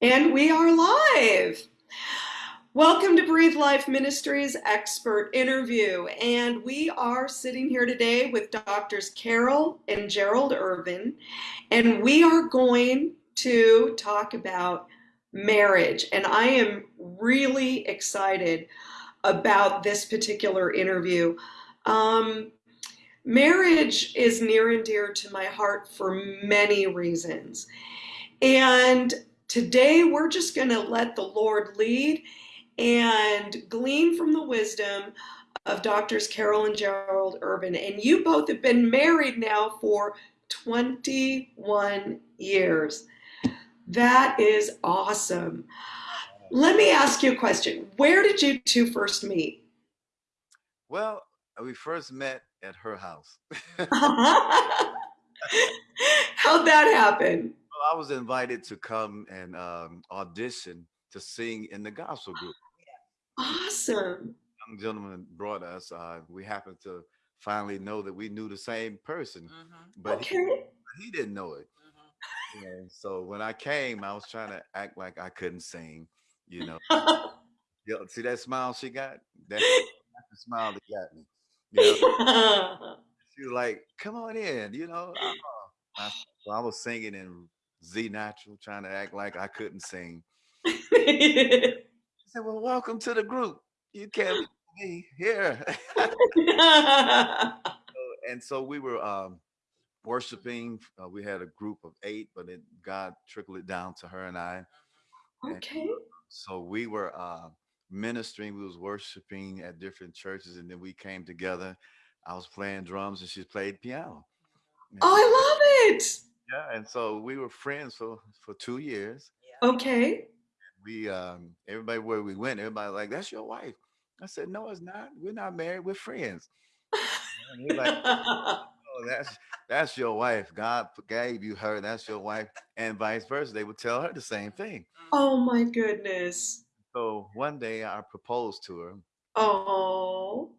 And we are live. Welcome to Breathe Life Ministries expert interview. And we are sitting here today with doctors Carol and Gerald Irvin, and we are going to talk about marriage. And I am really excited about this particular interview. Um, marriage is near and dear to my heart for many reasons. And today we're just going to let the Lord lead and glean from the wisdom of doctors Carol and Gerald Irvin. And you both have been married now for 21 years. That is awesome. Let me ask you a question. Where did you two first meet? Well, uh, we first met at her house. How'd that happen? Well, I was invited to come and um, audition to sing in the gospel group. Awesome. Young gentleman brought us. Uh, we happened to finally know that we knew the same person, Mhm, but he, Okay. he didn't know it. mhm. And so when I came, I was trying to act like I couldn't sing. You know, Yo, see that smile she got? That, that's the smile that got me. You know, she was like, "Come on in," you know. uh, I, so I was singing in Z natural, trying to act like I couldn't sing. She said, "Well, welcome to the group. You can't be here." and so we were um, worshiping. Uh, we had a group of eight, but it, God trickled it down to her and I. okay. So we were uh, ministering. We was worshiping at different churches, and then we came together. I was playing drums, and she played piano. And- Oh, I love it. Yeah, and so we were friends for for two years. Yeah. Okay. we um everybody where we went, everybody like, that's your wife. I said, No, it's not. We're not married, we're friends. And they're like, oh, that's that's your wife. God gave you her, that's your wife, and vice versa. They would tell her the same thing. oh my goodness. So one day I proposed to her Oh.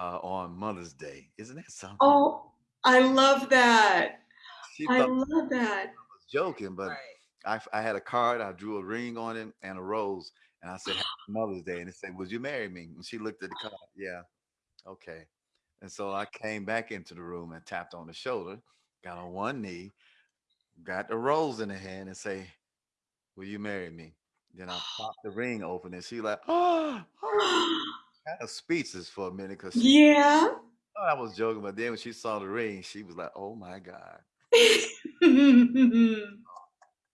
uh, on Mother's Day. Isn't that something? Oh, I love that. She I thought love that. I was joking, but Right. I, I had a card, I drew a ring on it and a rose, and I said, Happy Mother's Day. And it said, Would you marry me? And she looked at the card. Yeah. Okay. And so I came back into the room and tapped on the shoulder, got on one knee, got the rose in the hand, and say, Will you marry me? Then I popped the ring open and she like, oh, oh. kind of speechless for a minute because she yeah. I was joking, but then when she saw the ring, she was like, oh my God.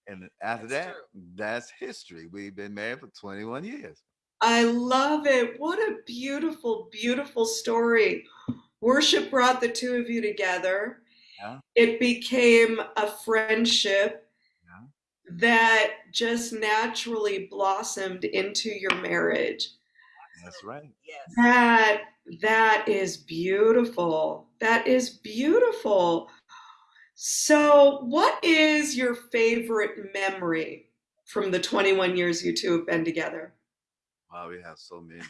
And after That's that, true. that's history. We've been married for 21 years. I love it. What a beautiful, beautiful story. Worship brought the two of you together. Yeah. It became a friendship Yeah. that just naturally blossomed into your marriage. That's right. Yes. That that is beautiful. That is beautiful. So, what is your favorite memory from the 21 years you two have been together? Wow, we have so many. um,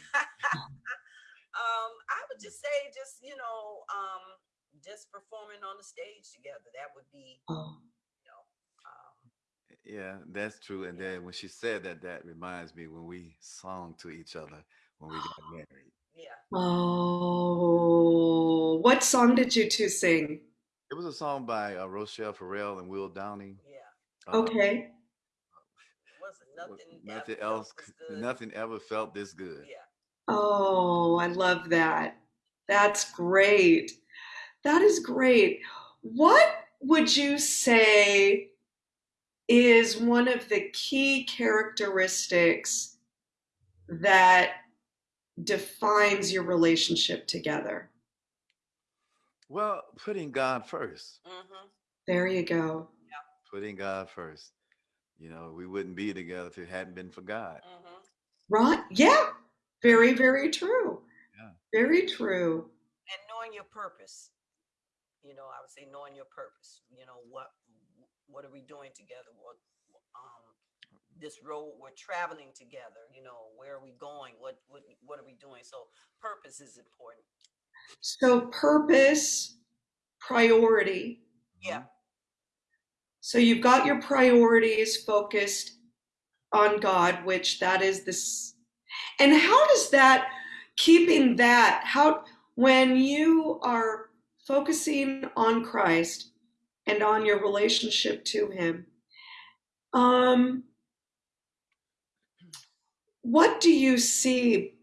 I would just say, just you know, um, just performing on the stage together. That would be, Oh, you know, um, Yeah, that's true. And then when she said that, that reminds me when we sung to each other when we got married. yeah. oh, what song did you two sing? It was a song by uh, Rachelle Ferrell and Will Downing. Yeah. Uh, Okay. Nothing. nothing else, as c- good. nothing ever felt this good. Yeah. Oh, I love that. That's great. That is great. What would you say is one of the key characteristics that defines your relationship together? Well, putting God first, Mm-hmm. There you go. putting God first. You know, we wouldn't be together if it hadn't been for God. Mm-hmm. Right? Yeah. Very, very true. Yeah. Very true. And knowing your purpose. You know, I would say knowing your purpose. You know, what what are we doing together? What um this road we're traveling together, you know, where are we going? What what what are we doing? So purpose is important. So, purpose, priority. Yeah. So, you've got your priorities focused on God, which that is this. And how does that, keeping that, how, when you are focusing on Christ and on your relationship to Him, um, what do you see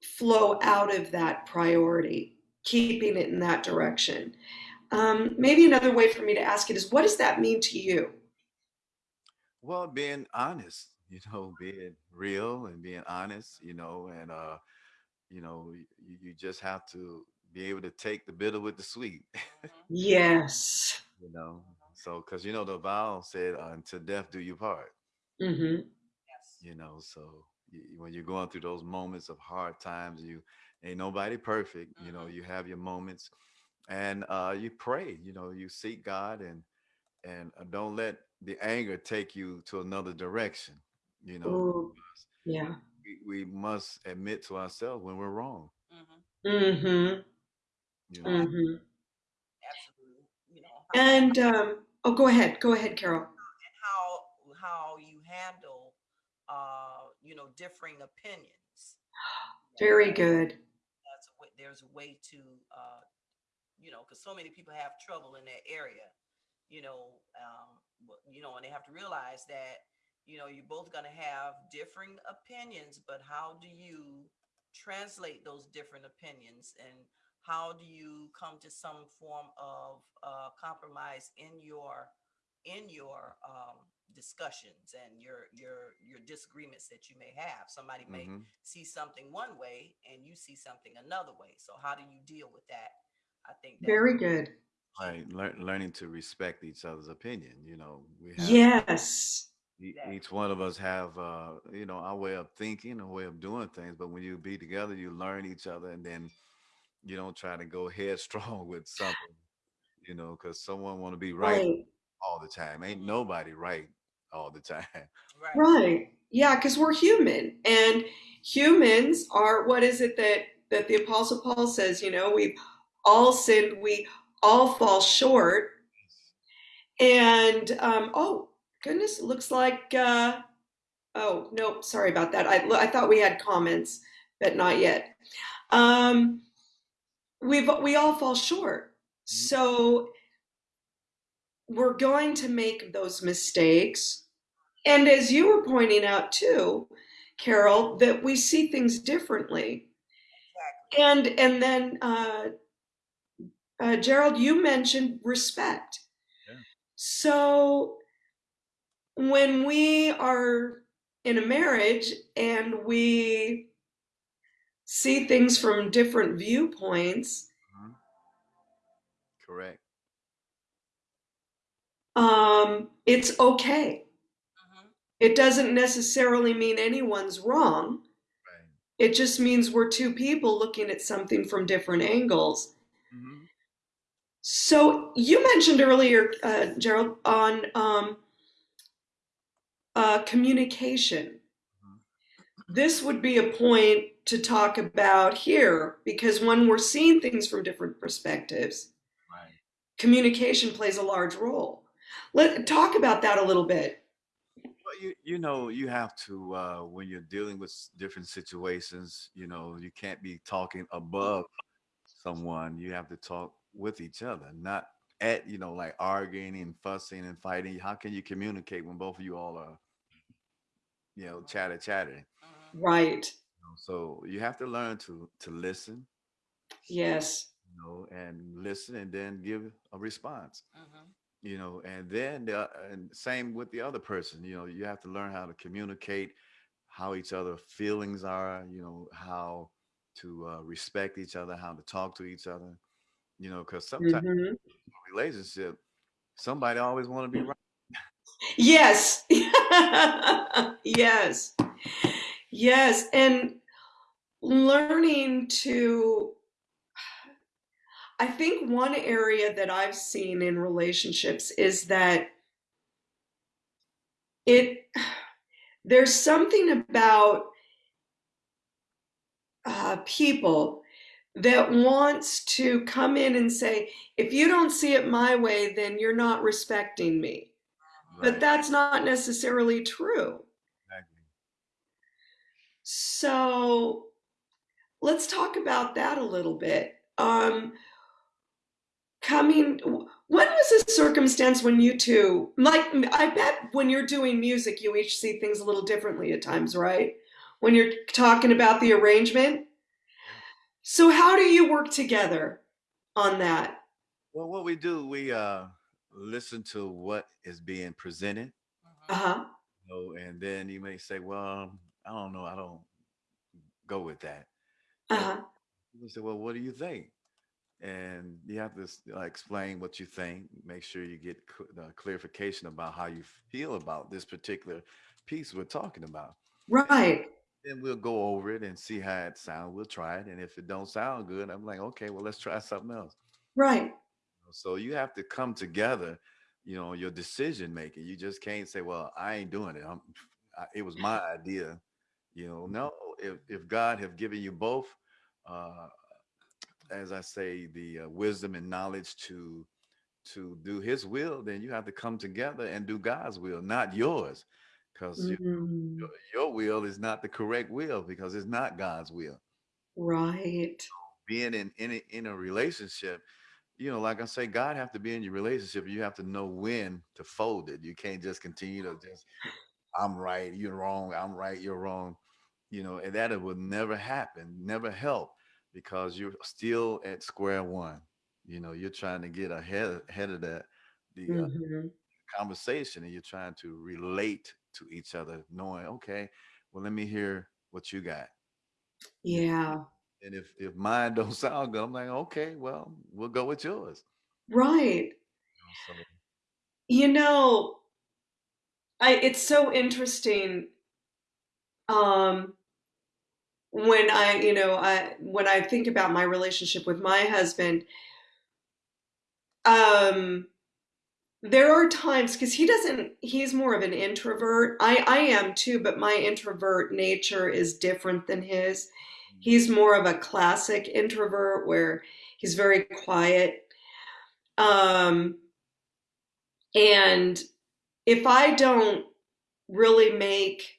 flow out of that priority, keeping it in that direction? Um, maybe another way for me to ask it is what does that mean to you? Well, being honest, you know, being real and being honest, you know, and uh, you know, you, you just have to be able to take the bitter with the sweet. Yes. you know. So, because you know the vow said, "Until death do you part," Mm-hmm. Yes. you know. So y- when you're going through those moments of hard times, you ain't nobody perfect, you know. Mhm. You have your moments, and uh, you pray, you know, you seek God, and and uh, don't let the anger take you to another direction, you know. Ooh, yeah. we, we must admit to ourselves when we're wrong. Mhm. hmm You know, ab- hmm absolutely. You know And um, oh, go ahead. Go ahead, Carol. and how how you handle uh you know differing opinions. Very good. There's a way to uh you know because so many people have trouble in that area. You know, um, you know, and they have to realize that you know you're both going to have differing opinions, but how do you translate those different opinions and how do you come to some form of uh, compromise in your in your um, discussions and your your your disagreements that you may have somebody may hmm see something one way and you see something another way so how do you deal with that i think Very good. right. Lear- learning to respect each other's opinion. You know, we have Yes. e- exactly each one of us have, uh, you know, our way of thinking, a way of doing things. But when you be together, you learn each other, and then you don't try to go headstrong with something, you know, because someone want to be right Right. all the time. Ain't nobody right all the time. right Right. Yeah, because we're human, and humans are. What is it that that the Apostle Paul says? You know, we've all sinned. We all fall short. And um, oh goodness, it looks like. Uh, oh no, sorry about that. I I thought we had comments, but not yet. Um, we've we all fall short. Mhm. So we're going to make those mistakes. And as you were pointing out too, Carol, that we see things differently. exactly And and then uh, uh, Gerald, you mentioned respect. Yeah. So when we are in a marriage and we see things from different viewpoints, Mhm. Correct. Um, it's okay. hmm It doesn't necessarily mean anyone's wrong. Right. It just means we're two people looking at something from different angles. hmm So you mentioned earlier, uh, Gerald, on um, uh, communication. Mhm. This would be a point to talk about here because when we're seeing things from different perspectives, Right. communication plays a large role. Let talk about that a little bit. Well, you you know you have to uh, when you're dealing with different situations. You know you can't be talking above someone. You have to talk with each other, not at you know like arguing and fussing and fighting. How can you communicate when both of you all are you know chatter chattering? hmm Right. So you have to learn to to listen, Yes. you know, and listen and then give a response. hmm You know, and then the, and same with the other person. You know, you have to learn how to communicate how each other feelings are. You know, how to uh, respect each other, how to talk to each other. You know, because sometimes hmm in a relationship, somebody always want to be right. Yes. yes. Yes. And learning to, I think one area that I've seen in relationships is that it, there's something about uh, people that wants to come in and say, if you don't see it my way, then you're not respecting me. But that's not necessarily true. Exactly. So let's talk about that a little bit. Um, coming, when was a circumstance when you two, like, I bet when you're doing music, you each see things a little differently at times, right? When you're talking about the arrangement. So how do you work together on that? Well, what we do, we uh, listen to what is being presented. Uh huh. You know, and then you may say, well, I don't know, I don't go with that. Uh huh. people say, well, what do you think? And you have to uh, explain what you think, make sure you get cl- clarification about how you feel about this particular piece we're talking about. Right. Then we'll go over it and see how it sounds. We'll try it. And if it don't sound good, I'm like, okay, well, let's try something else. Right. So you have to come together, you know, your decision making. You just can't say, well, I ain't doing it. I'm, I, it was my idea. You know, no, if, if God have given you both, uh, as I say, the uh, wisdom and knowledge to to do His will, then you have to come together and do God's will, not yours, because your, Mm, your will is not the correct will because it's not God's will. right. Being in in a, in a relationship, you know, like I say, God have to be in your relationship. You have to know when to fold it. You can't just continue to just I'm right, you're wrong, I'm right, you're wrong. You know, and that it would never happen, never help because you're still at square one. You know, you're trying to get ahead ahead of that the uh, hmm conversation and you're trying to relate to each other, knowing, okay, well, let me hear what you got. Yeah. and if if mine don't sound good, I'm like, okay, well, we'll go with yours. Right. You know, so You know, I it's so interesting um when I, you know, I when I think about my relationship with my husband, um there are times because he doesn't he's more of an introvert. I I am too, but my introvert nature is different than his. mm, He's more of a classic introvert where he's very quiet. Um and if I don't really make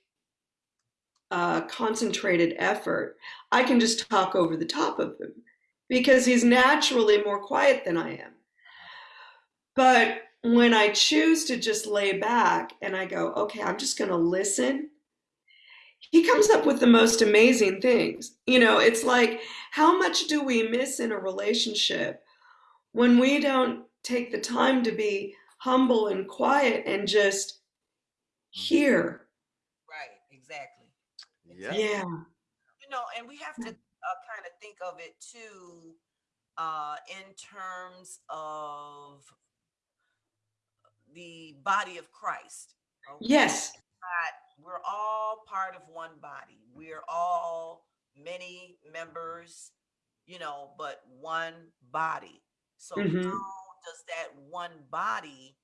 a concentrated effort, I can just talk over the top of him because he's naturally more quiet than I am. But when I choose to just lay back and I go, okay, I'm just going to listen, he comes up with the most amazing things. You know, it's like, how much do we miss in a relationship when we don't take the time to be humble and quiet and just mhm. hear? Right, exactly. Yep. Exactly. Yeah. You know, and we have to uh, kind of think of it too uh, in terms of the body of Christ. Okay. Yes. That we're all part of one body. We're all many members, you know, but one body. So hmm how does that one body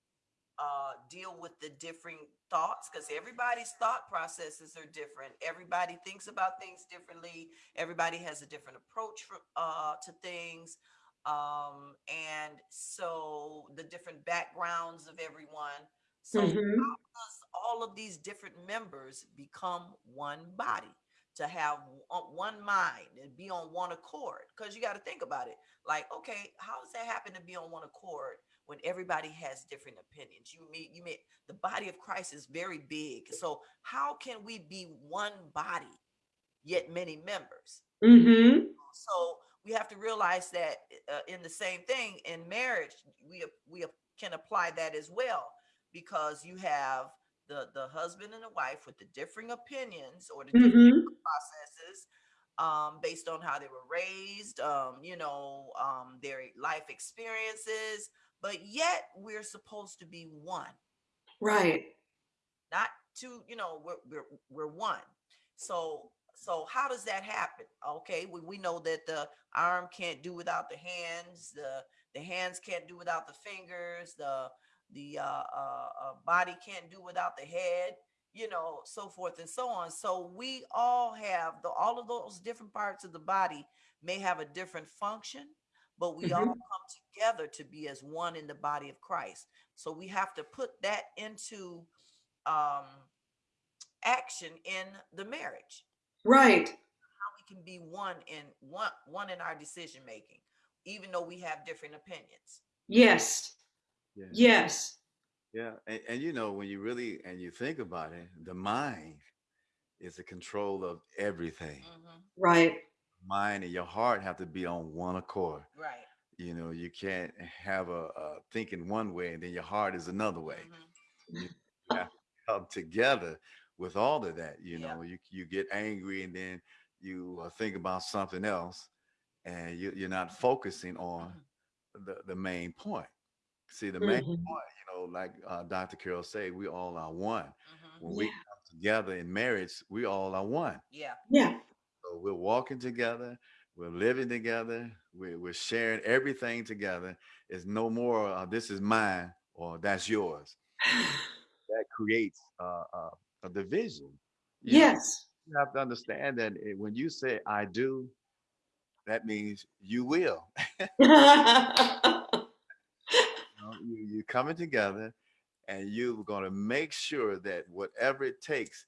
uh, deal with the different thoughts because everybody's thought processes are different. Everybody thinks about things differently. Everybody has a different approach for, uh, to things. Um, and so the different backgrounds of everyone. So how hmm does all of these different members become one body? To have one mind and be on one accord. Because you got to think about it. Like, okay, how does that happen to be on one accord? When everybody has different opinions. You meet you meet the body of Christ is very big. So how can we be one body yet many members? hmm So we have to realize that uh, in the same thing in marriage, we we can apply that as well because you have the the husband and the wife with the differing opinions or the different hmm processes um, based on how they were raised, um, you know, um, their life experiences, but yet we're supposed to be one, Right. not two, you know, we're, we're, we're one. So, so how does that happen? Okay, we, we know that the arm can't do without the hands, the the hands can't do without the fingers, the the uh, uh, uh, body can't do without the head, you know, so forth and so on. So we all have the all of those different parts of the body may have a different function, but we all hmm come together to be as one in the body of Christ. So we have to put that into um, action in the marriage. Right. How we can be one in one one in our decision making, even though we have different opinions. Yes. Yeah. Yes. Yeah. And, and you know, when you really and you think about it, the mind is the control of everything. Mhm. Right. Mind and your heart have to be on one accord. Right. You know, you can't have a, a thinking one way and then your heart is another way. Mhm. You have to come together with all of that. You Yeah. know, you you get angry and then you uh, think about something else, and you, you're not focusing on Mhm. the the main point. See, the main Mhm. point, you know, like uh, Dr. Carol say, we all are one. Mhm. When we come together in marriage, we all are one. Yeah. Yeah. So we're walking together, we're living together, we're, we're sharing everything together. It's no more, uh, this is mine or that's yours. That creates uh, uh, a division. You Yes. you have to understand that when you say I do, that means you will. You know, you coming together and you're going to make sure that whatever it takes,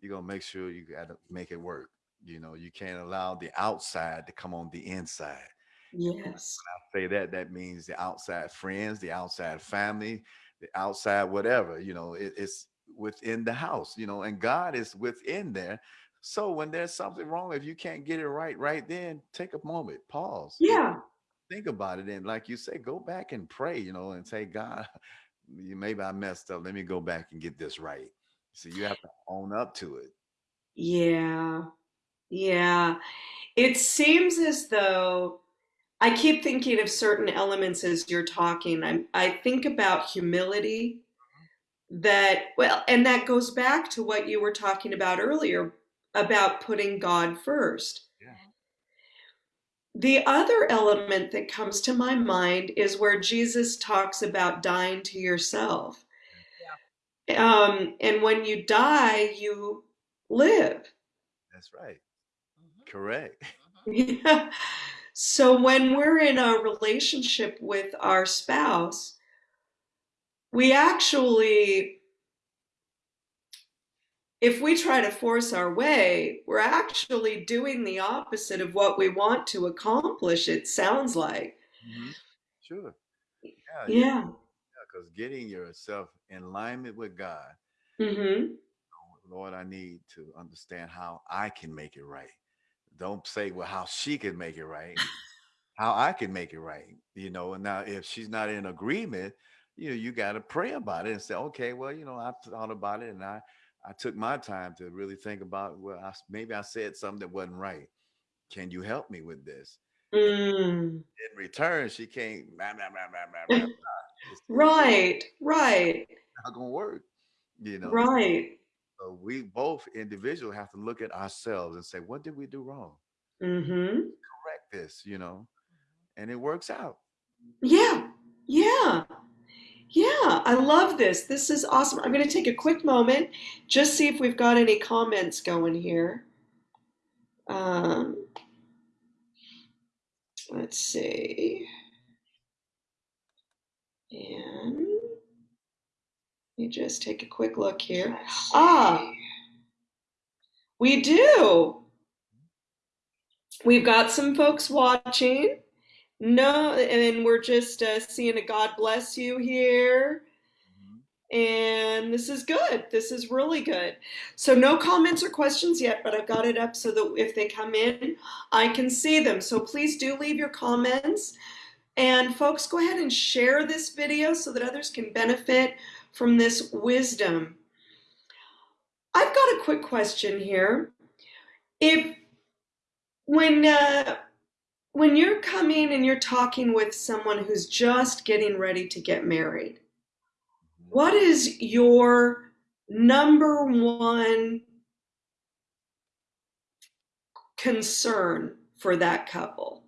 you're going to make sure you got to make it work. You know, you can't allow the outside to come on the inside. yes. I say that that means the outside friends the outside family the outside whatever you know it, it's within the house you know and god is within there so when there's something wrong if you can't get it right right then take a moment pause Yeah. think about it and like you say go back and pray you know and say god you maybe i messed up let me go back and get this right so you have to own up to it Yeah. Yeah. It seems as though I keep thinking of certain elements as you're talking. I'm, I think about humility that, well, and that goes back to what you were talking about earlier about putting God first. Yeah. The other element that comes to my mind is where Jesus talks about dying to yourself. Yeah. Um, and when you die, you live. that's right. Correct Mhm. Yeah. So when we're in a relationship with our spouse, we actually, if we try to force our way, we're actually doing the opposite of what we want to accomplish, it sounds like. Mhm. sure yeah Yeah. because getting yourself in alignment with god Mm-hmm. Lord, I need to understand how I can make it right. Don't say, well, how she can make it right, how I can make it right. You know, and now if she's not in agreement, you know, you got to pray about it and say, okay, well, you know, I thought about it and I, I took my time to really think about, well, I, maybe I said something that wasn't right. Can you help me with this? Mm. In return, she can't, blah, blah, blah. Right, right, not to work, you know. right. So we both individual have to look at ourselves and say, what did we do wrong? Mm-hmm. Correct this, you know, and it works out. Yeah, yeah, yeah. I love this. This is awesome. I'm going to take a quick moment, just see if we've got any comments going here. Um, let's see. And let me just take a quick look here. Ah, we do. We've got some folks watching. No, and we're just uh, seeing a God bless you here. And this is good. This is really good. So, no comments or questions yet, but I've got it up so that if they come in, I can see them. So, please do leave your comments. And, folks, go ahead and share this video so that others can benefit from this wisdom. I've got a quick question here. If, when, uh, when you're coming and you're talking with someone who's just getting ready to get married, what is your number one concern for that couple?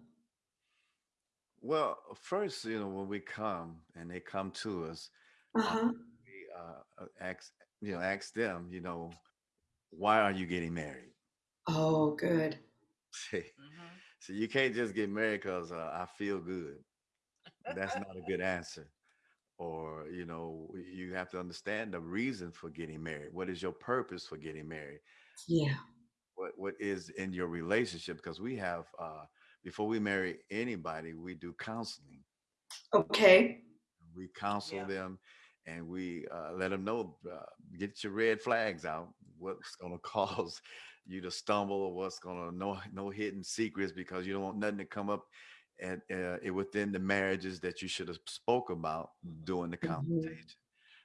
Well, first, you know, when we come and they come to us, Uh-huh. we uh, uh, ask, you know, ask them, you know, why are you getting married? Oh, good. See, Mhm. so you can't just get married because uh, I feel good. That's not a good answer. Or, you know, you have to understand the reason for getting married. What is your purpose for getting married? Yeah. What what is in your relationship because we have uh, before we marry anybody, we do counseling. Okay. We counsel Yeah. them and we uh, let them know, uh, get your red flags out. What's going to cause you to stumble or what's going to no no hidden secrets because you don't want nothing to come up at uh, it- within the marriages that you should have spoke about during the Mhm. consultation.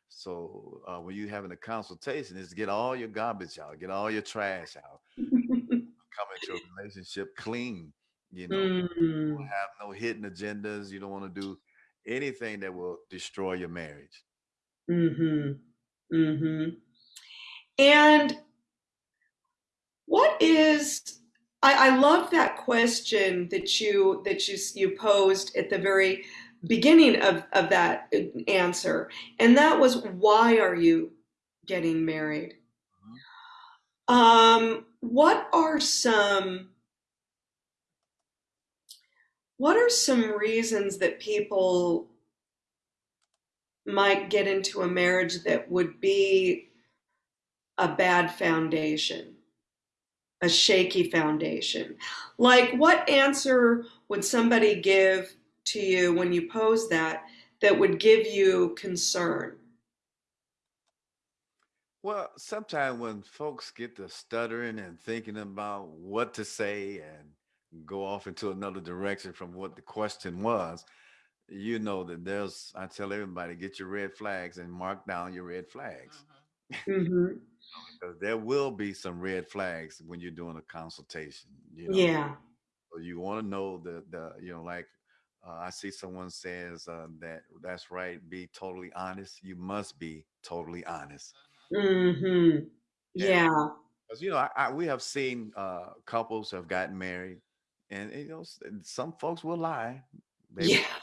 So uh, when you're having a consultation, is get all your garbage out, get all your trash out, come into a relationship clean. You know, Mm, have no hidden agendas. You don't want to do anything that will destroy your marriage. Mhm, mhm. And what is I, I love that question that you that you you posed at the very beginning of, of that answer, and that was why are you getting married? Um, what are some what are some reasons that people might get into a marriage that would be a bad foundation, a shaky foundation? Like, what answer would somebody give to you when you pose that that would give you concern? Well, sometimes when folks get to stuttering and thinking about what to say and go off into another direction from what the question was, you know that there's, I tell everybody, get your red flags and mark down your red flags. Mhm. hmm there will be some red flags when you're doing a consultation. You know, Yeah. So you want to know the the you know like uh, I see someone says uh, that that's right. Be totally honest. You must be totally honest. Mm -hmm. Yeah. Because you know I, I, we have seen uh, couples have gotten married, and you know some folks will lie. They Yeah.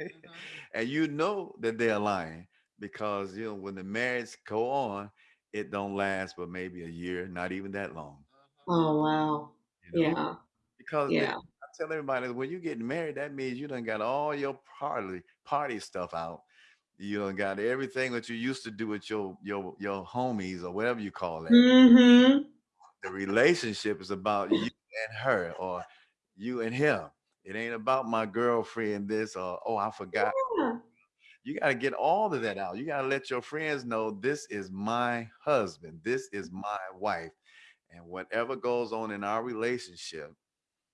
Mhm. and you know that they're lying because you know when the marriage go on, it don't last but maybe a year, not even that long. Mhm. Oh, wow. You know, Yeah. because they, Yeah. I tell everybody when you get married, that means you done got all your party party stuff out. You done got everything that you used to do with your your your homies or whatever you call that. hmm The relationship is about you and her or you and him. It ain't about my girlfriend this or oh I forgot. Yeah. You got to get all of that out. You got to let your friends know this is my husband, this is my wife, and whatever goes on in our relationship,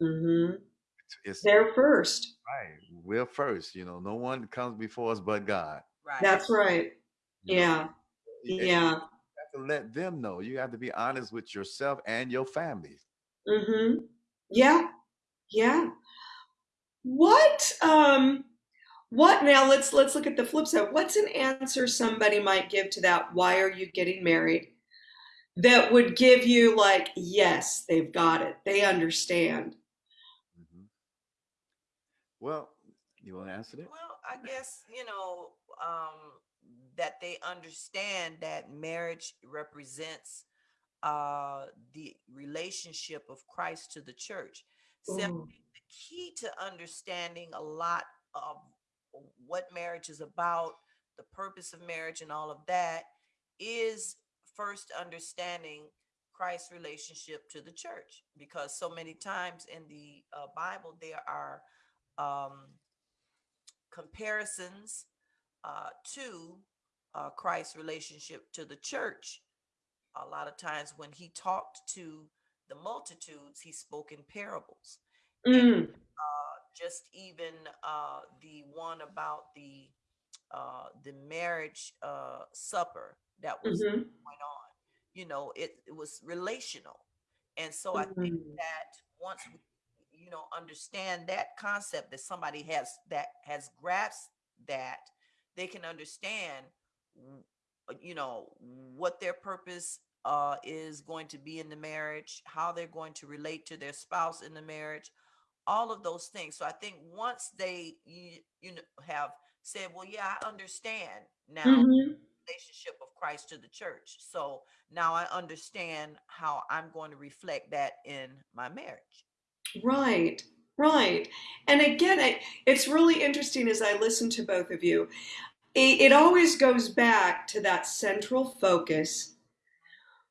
mm -hmm. it's They're first. Right. We're first. You know, no one comes before us but God. Right. That's right. you know. Yeah. You Yeah. have to let them know. You have to be honest with yourself and your family. hmm Yeah. Yeah. What um what now let's let's look at the flip side. What's an answer somebody might give to that why are you getting married that would give you like yes, they've got it. They understand. Mhm. Well, you want to answer that? Well, I guess, you know, um, that they understand that marriage represents uh, the relationship of Christ to the church. Ooh. Simply the key to understanding a lot of what marriage is about, the purpose of marriage, and all of that is first understanding Christ's relationship to the church. Because so many times in the uh, Bible, there are um, comparisons uh, to uh, Christ's relationship to the church. A lot of times when he talked to the multitudes, he spoke in parables. Mm. Uh, just even uh, the one about the uh, the marriage uh, supper that was Mhm. going on, you know, it, it was relational. And so I think Mm. that once we, you know, understand that concept that somebody has that has grasped that, they can understand, you know, what their purpose uh, is going to be in the marriage, how they're going to relate to their spouse in the marriage, all of those things. So I think once they you, you know have said, well, yeah, I understand now Mhm. relationship of Christ to the church. So now I understand how I'm going to reflect that in my marriage. Right, right. And again, I, it's really interesting as I listen to both of you. It, it always goes back to that central focus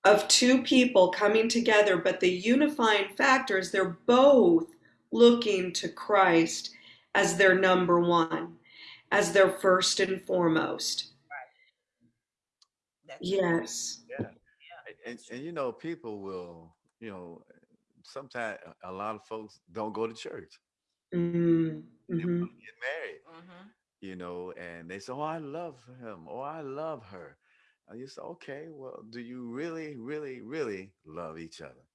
of two people coming together, but the unifying factor is they're both looking to Christ as their number one, as their first and foremost. That's Yes. Yeah. And, and you know, people will, you know, sometimes a lot of folks don't go to church. Mm, They hmm want get married, hmm you know, and they say, "Oh, I love him," or "I love her." And you say, "Okay, well, do you really, really, really love each other?"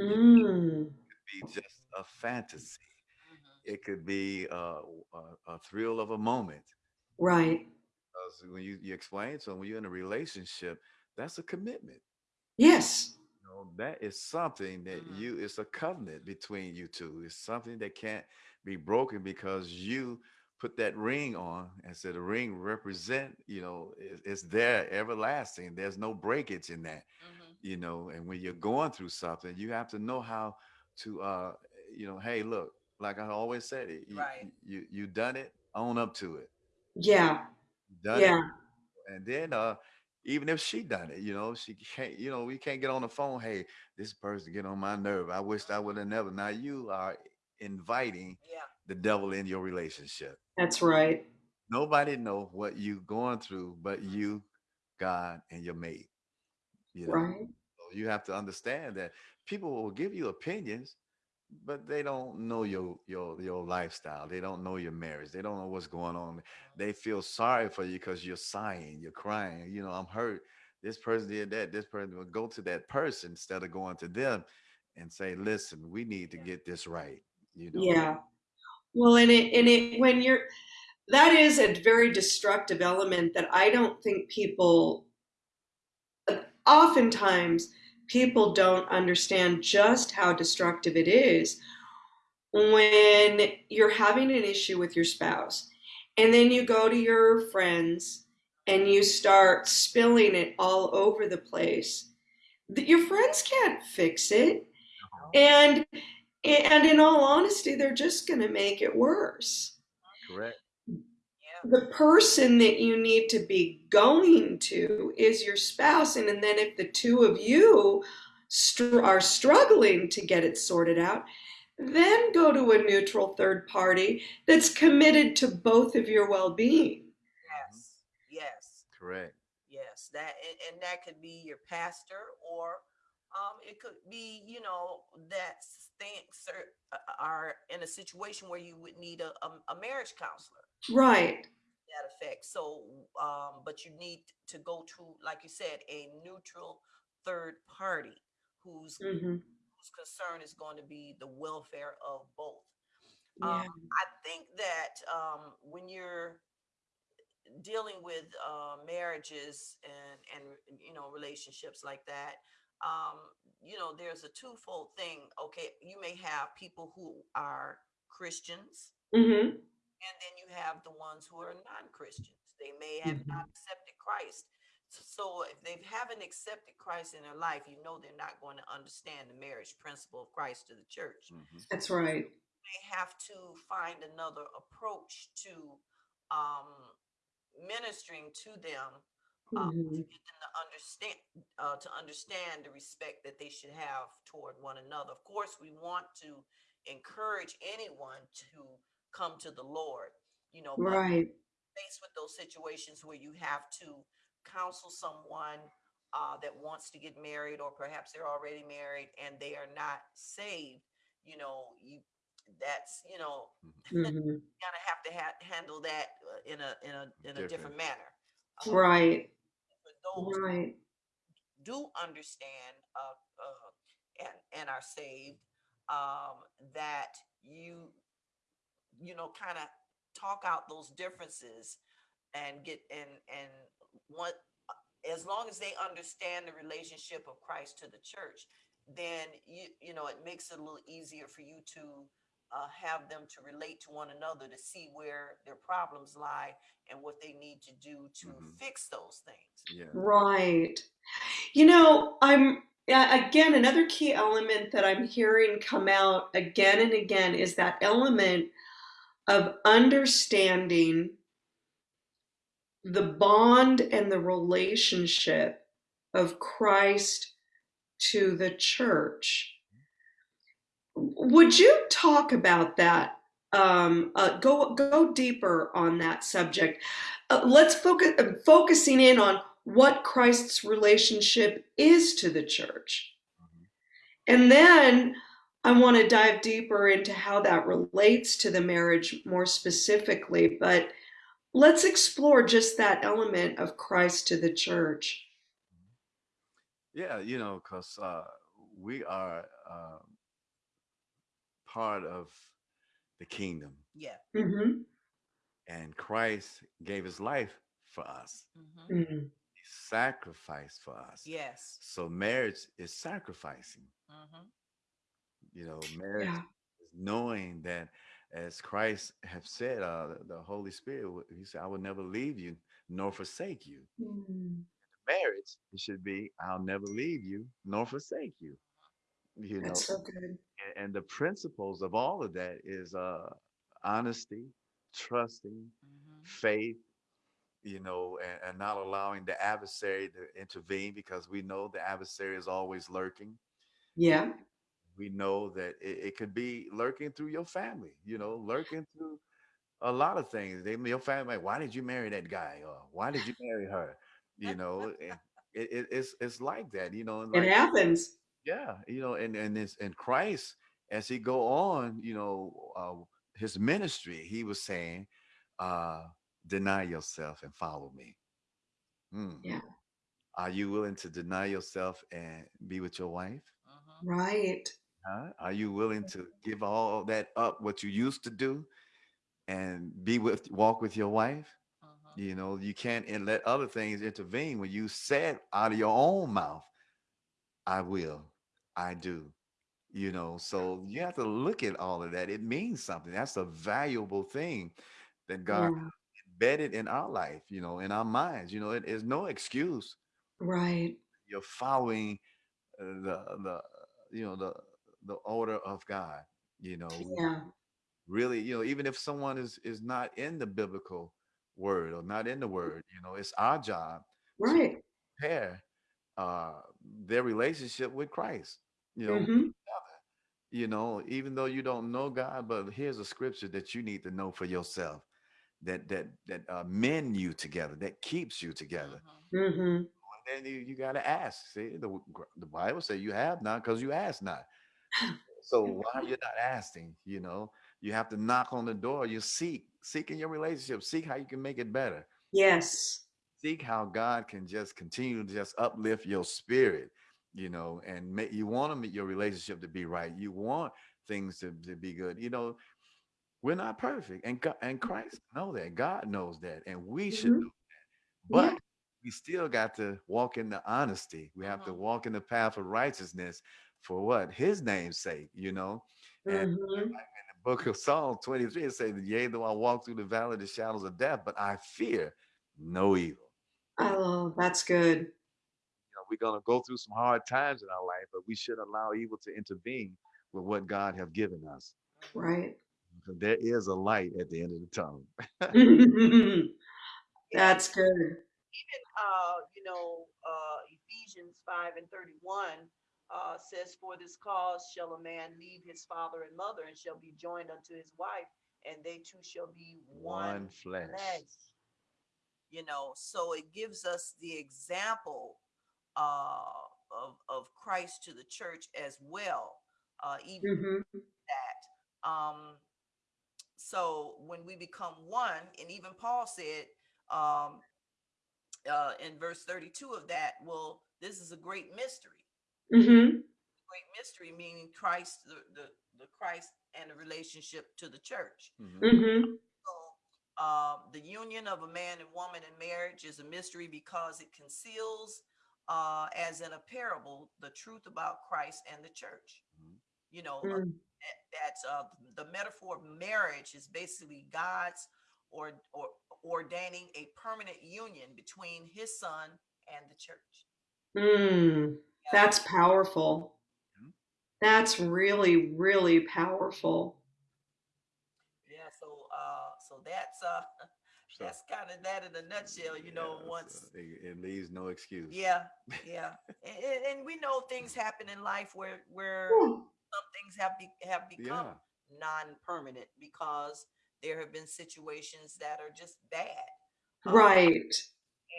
Mm, it could be just a fantasy. hmm It could be uh, a, a thrill of a moment. right. Because when you, you explain so when you're in a relationship, that's a commitment. Yes. You know, that is something that hmm you, it's a covenant between you two. It's something that can't be broken because you put that ring on and said the ring represent, you know, it, it's there everlasting. There's no breakage in that, hmm you know, and when you're going through something, you have to know how to, uh, you know, hey, look, like I always said, it, you, Right. you, you done it, own up to it. Yeah. You done it Yeah. and then uh even if she done it, you know, she can't, you know, we can't get on the phone. Hey, this person get on my nerve. I wished I would have never. Now you are inviting Yeah. the devil in your relationship. That's right. Nobody know what you going through but you, God, and your mate. You know, Right. so you have to understand that people will give you opinions, but they don't know your your your lifestyle. They don't know your marriage. They don't know what's going on. They feel sorry for you because you're sighing, you're crying. You know, I'm hurt. This person did that. This person will go to that person instead of going to them and say, "Listen, we need to get this right." You know. Yeah. Well, and it, and it, when you're, that is a very destructive element that I don't think people, uh, oftentimes, people don't understand just how destructive it is when you're having an issue with your spouse and then you go to your friends and you start spilling it all over the place. Your friends can't fix it. Uh-huh. And and in all honesty, they're just going to make it worse. Correct. Yeah. The person that you need to be going to is your spouse. And, and then if the two of you str- are struggling to get it sorted out, then go to a neutral third party that's committed to both of your well being. Mhm. Yes. Yes. Correct. Yes. That and, and that could be your pastor or um it could be you know that things are, are in a situation where you would need a, a, a marriage counselor Right. that effect. So, um, but you need to go to, like you said, a neutral third party whose hmm whose concern is going to be the welfare of both. Yeah. Um, I think that um, when you're dealing with uh, marriages and and you know relationships like that, um, you know, there's a twofold thing. Okay, you may have people who are Christians hmm and then you have the ones who are non-Christians. They may have hmm not accepted Christ. So if they haven't accepted Christ in their life, you know they're not going to understand the marriage principle of Christ to the church. hmm That's right. They have to find another approach to um, ministering to them uh, to hmm get them to understand uh, to understand the respect that they should have toward one another. Of course, we want to encourage anyone to come to the Lord, you know, Right. faced with those situations where you have to counsel someone uh, that wants to get married, or perhaps they're already married and they are not saved, you know, you that's you know hmm kind of have to ha- handle that uh, in a in a in a Different. different manner. Um, Right. for those Right. do understand uh, uh, and and are saved, um, that you you know kind of talk out those differences and get and and what as long as they understand the relationship of Christ to the church, then you you know it makes it a little easier for you to uh, have them to relate to one another to see where their problems lie and what they need to do to hmm fix those things. Yeah. Right. You know, I'm again, another key element that I'm hearing come out again and again is that element of understanding the bond and the relationship of Christ to the church. Would you talk about that? Um, uh, go go deeper on that subject. Uh, let's focus uh, focusing in on what Christ's relationship is to the church, Mhm. and then I want to dive deeper into how that relates to the marriage more specifically. But let's explore just that element of Christ to the church. Yeah, you know, because uh, we are uh, part of the kingdom, Yeah. Mm-hmm. and Christ gave his life for us. hmm hmm He sacrificed for us. Yes. So marriage is sacrificing. Hmm You know, marriage Yeah. is knowing that, as Christ have said, uh, the Holy Spirit, He said, "I will never leave you nor forsake you." Mm, Marriage, it should be, "I'll never leave you nor forsake you." You know, so good. a- and the principles of all of that is uh, honesty, trusting, hmm faith, you know, and, and not allowing the adversary to intervene because we know the adversary is always lurking. Yeah. We know that it, it could be lurking through your family, you know, lurking through a lot of things. They, your family, like, why did you marry that guy? Or why did you marry her? You know, it, it, it's it's like that, you know, and It happens. yeah, you know, and and this and Christ, as he go on, you know, uh, his ministry, he was saying, uh, deny yourself and follow me. Hmm. Yeah. Are you willing to deny yourself and be with your wife? Right. Huh? Are you willing to give all that up, what you used to do, and be with walk with your wife? hmm You know, you can't and let other things intervene when you said out of your own mouth, I will, I do. You know, so you have to look at all of that. It means something. That's a valuable thing that God Yeah. embedded in our life, you know, in our minds. You know, it is no excuse. Right. You're following uh, the the you know the the order of God. You know, Yeah. really, you know, even if someone is is not in the biblical word or not in the word, you know, it's our job to Right. prepare uh their relationship with Christ. You know, hmm you know, even though you don't know God, but here's a scripture that you need to know for yourself that that that uh, mend you together, that keeps you together. hmm hmm And then you, you got to ask. See, the the Bible says you have not because you ask not. So why you're not asking? You know, you have to knock on the door. You seek, seek in your relationship. Seek how you can make it better. Yes. Seek how God can just continue to just uplift your spirit. You know, and make you want to make your relationship to be right. You want things to, to be good. You know, we're not perfect, and God, and Christ know that. God knows that, and we should hmm know. Yeah. But we still got to walk in the honesty. We have to Mhm. walk in the path of righteousness for what? His name's sake, you know. And hmm in the book of Psalm 23, it says, Yea, though I walk through the valley of the shadows of death, but I fear no evil. Oh, that's good. You know, we're gonna go through some hard times in our life, but we should allow evil to intervene with what God have given us. Right. There is a light at the end of the tunnel. that's good. Even, uh, you know, uh, Ephesians 5 and 31 uh, says, For this cause shall a man leave his father and mother and shall be joined unto his wife, and they two shall be one One flesh. flesh. You know, so it gives us the example uh, of, of Christ to the church as well. Uh, even hmm that. Um, so when we become one, and even Paul said um, uh, in verse 32 of that, well, this is a great mystery. Hmm Great mystery meaning Christ, the, the, the Christ and the relationship to the church. Mhm. hmm So um, the union of a man and woman in marriage is a mystery because it conceals, uh, as in a parable, the truth about Christ and the church. Mhm. You know, uh, Mm. that- that's uh, the metaphor of marriage is basically God's or, or ordaining a permanent union between His Son and the church. Mm. That's powerful. That's really, really powerful. Yeah. So, uh, so that's uh, So, that's kind of that in a nutshell. You know, once so it, it leaves no excuse. yeah, yeah, and, and- and we know things happen in life where where Yeah. some things have be, have become Yeah. non-permanent because there have been situations that are just bad. Uh, Right.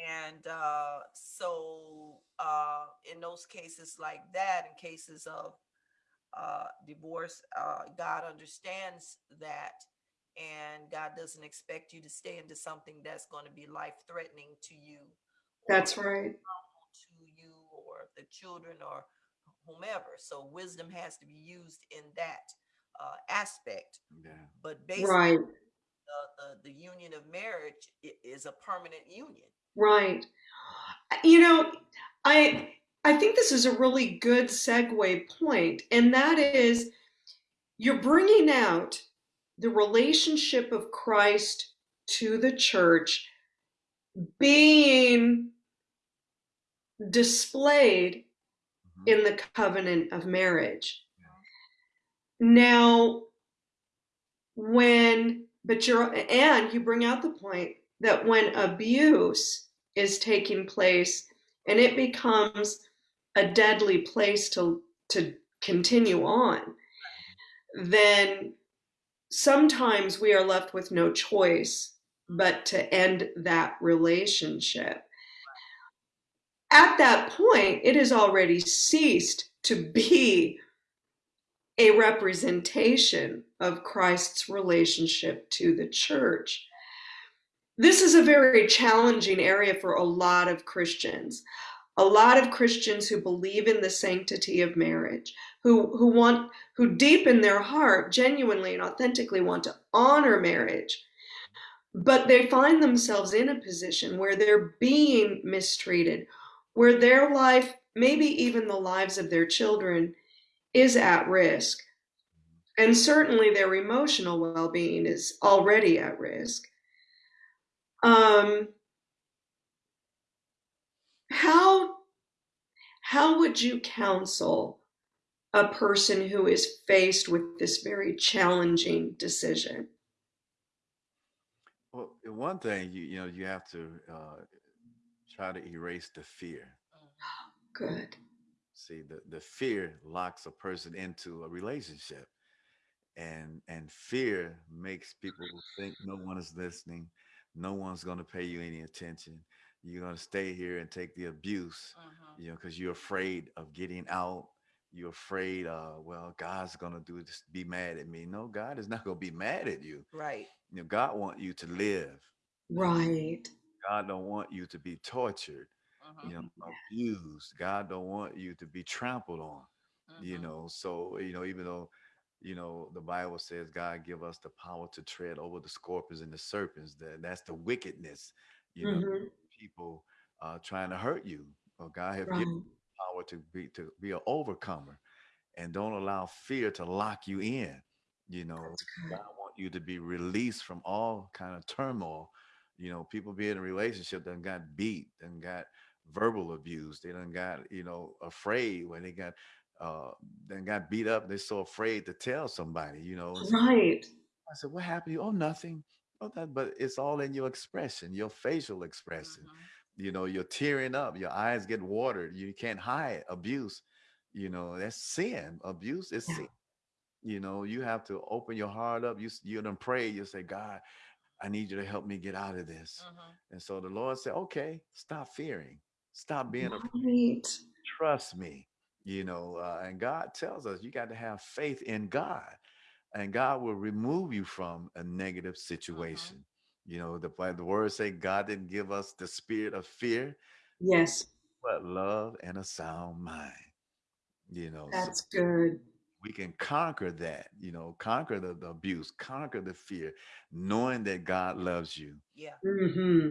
and uh, so uh, in those cases like that, in cases of uh, divorce, uh, God understands that, and God doesn't expect you to stay into something that's going to be life-threatening to you, That's right. to you, or the children, or whomever. So wisdom has to be used in that uh, aspect. Yeah. But basically, Right. the, the, the union of marriage is a permanent union. Right. You know, I I think this is a really good segue point, and that is you're bringing out the relationship of Christ to the church being displayed Mhm. in the covenant of marriage. Now, when, but you're, and you bring out the point that when abuse is taking place and it becomes a deadly place to, to continue on, then sometimes we are left with no choice but to end that relationship. At that point, it has already ceased to be a representation of Christ's relationship to the church. This is a very challenging area for a lot of Christians. A lot of Christians who believe in the sanctity of marriage, who, who want, who deep in their heart genuinely and authentically want to honor marriage, but they find themselves in a position where they're being mistreated, where their life, maybe even the lives of their children, is at risk. And certainly their emotional well being is already at risk. Um, how, how would you counsel a person who is faced with this very challenging decision? Well, one thing you you know you have to uh, try to erase the fear. Good. See, the the fear locks a person into a relationship, and and fear makes people think no one is listening, no one's going to pay you any attention. You're going to stay here and take the abuse, Mhm. you know, because you're afraid of getting out. You're afraid, uh, well, God's going to do this, be mad at me. No, God is not going to be mad at you. Right. You know, God want you to live. Right. God don't want you to be tortured, Mhm. you know, abused. God don't want you to be trampled on, you Mhm. know. So, you know, even though, you know, the Bible says God give us the power to tread over the scorpions and the serpents, that that's the wickedness, you know, Mhm. people uh trying to hurt you. Or God have given Right. power to be to be an overcomer and don't allow fear to lock you in. You know. God want you to be released from all kind of turmoil. You know, people be in a relationship that got beat and got verbal abuse. They done got, you know, afraid when they got uh then got beat up. They're so afraid to tell somebody, you know. So Right. I said, What happened? you?" Oh, nothing. Oh, that, but it's all in your expression, your facial expression. Mhm. You know, you're tearing up, your eyes get watered, you can't hide abuse. You know, that's sin. Abuse is Yeah. sin. You know, you have to open your heart up. You you done pray. You say, God, I need you to help me get out of this. Mhm. And so the Lord said, Okay, stop fearing, stop being afraid, trust me. You know, uh, and God tells us you got to have faith in God and God will remove you from a negative situation. You know, the Bi- the words say God didn't give us the spirit of fear, Yes. but love and a sound mind. You know, so That's good. we can conquer that, you know, conquer the, the abuse, conquer the fear, knowing that God loves you, Yeah. hmm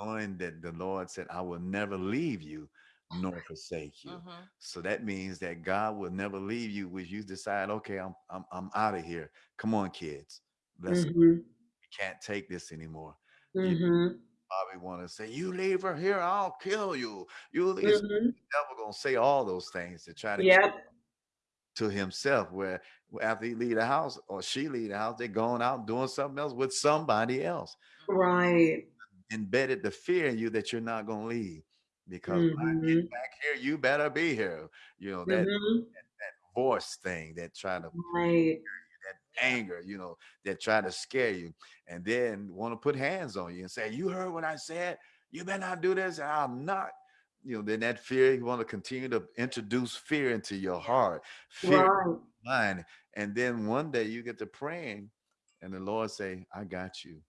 knowing that the Lord said, I will never leave you nor forsake you. Mhm. So that means that God will never leave you when you decide, okay, I'm I'm I'm out of here. Come on, kids. Let's hmm we can't take this anymore. You hmm probably want to say, You leave her here, I'll kill you. You leave hmm the devil gonna say all those things to try to Yep. to himself where after he leave the house or she leave the house, they're going out doing something else with somebody else. Right. Embedded the fear in you that you're not going to leave because when I get back here, you better be here. You know, that, Mhm. that voice thing that try to Right. that anger, you know, that try to scare you and then want to put hands on you and say, You heard what I said? You better not do this. And I'm not. You know, then that fear, you want to continue to introduce fear into your heart, fear in your mind. And then one day you get to praying and the Lord say, I got you.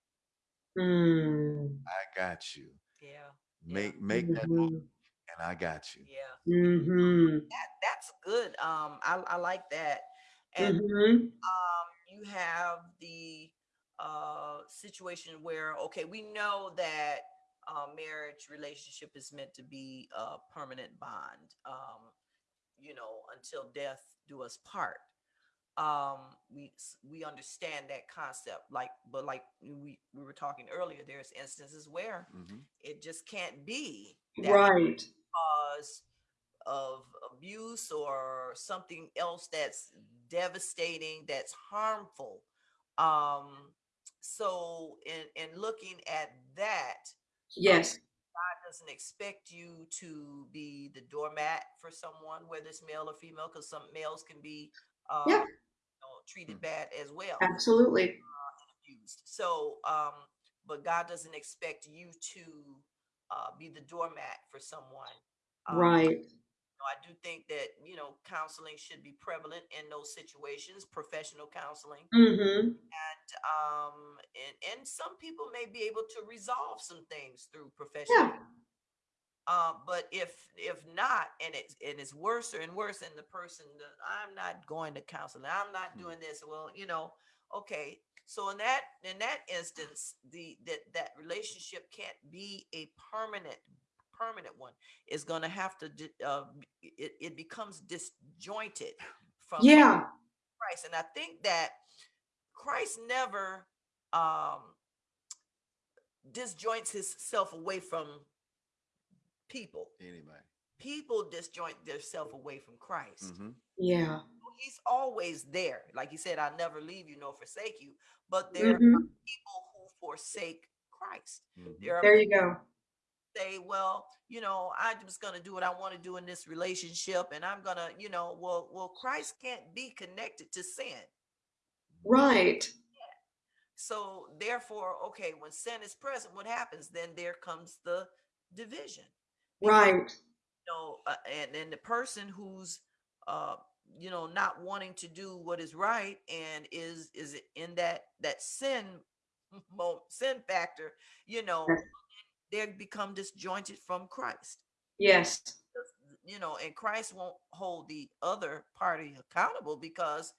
Mm. I got you. Yeah. Yeah. Make make that move Mhm. and I got you. Yeah. Mhm. That that's good. Um, I, I like that. And Mhm. um, you have the uh situation where okay, we know that uh, marriage relationship is meant to be a permanent bond. Um, you know, until death do us part. Um, we we understand that concept. Like, but like we we were talking earlier, there's instances where Mhm. it just can't be Right. cause of abuse or something else that's devastating that's harmful um so in in looking at that Yes. god doesn't expect you to be the doormat for someone whether it's male or female because some males can be uh Yeah. you know, treated bad as well Absolutely. abused. So, um, but God doesn't expect you to uh, be the doormat for someone. Um, Right. know, I do think that you know counseling should be prevalent in those situations, professional counseling, Mhm. and um, and and some people may be able to resolve some things through professional. Yeah. Um, but if if not, and it's and it's worse and worse, and the person I'm not going to counseling, I'm not Mm. doing this. Well, you know, okay. So in that in that instance, the that that relationship can't be a permanent permanent one. It's going to have to uh, it, it becomes disjointed from Yeah. Christ, and I think that Christ never um disjoints himself away from people Anybody. people disjoint themselves away from Christ. Mhm. Yeah. He's always there. Like he said, I'll never leave you nor forsake you. But there Mhm. are people who forsake Christ. Mhm. There are There you go. say, well, you know, I'm just gonna do what I want to do in this relationship, and I'm gonna, you know, well, well, Christ can't be connected to sin. Right. So therefore, okay, when sin is present, what happens? Then there comes the division. Right. you know, uh, and and the person who's uh you know not wanting to do what is right and is is in that that sin sin factor you know Yes. they become disjointed from christ Yes. You know and christ won't hold the other party accountable because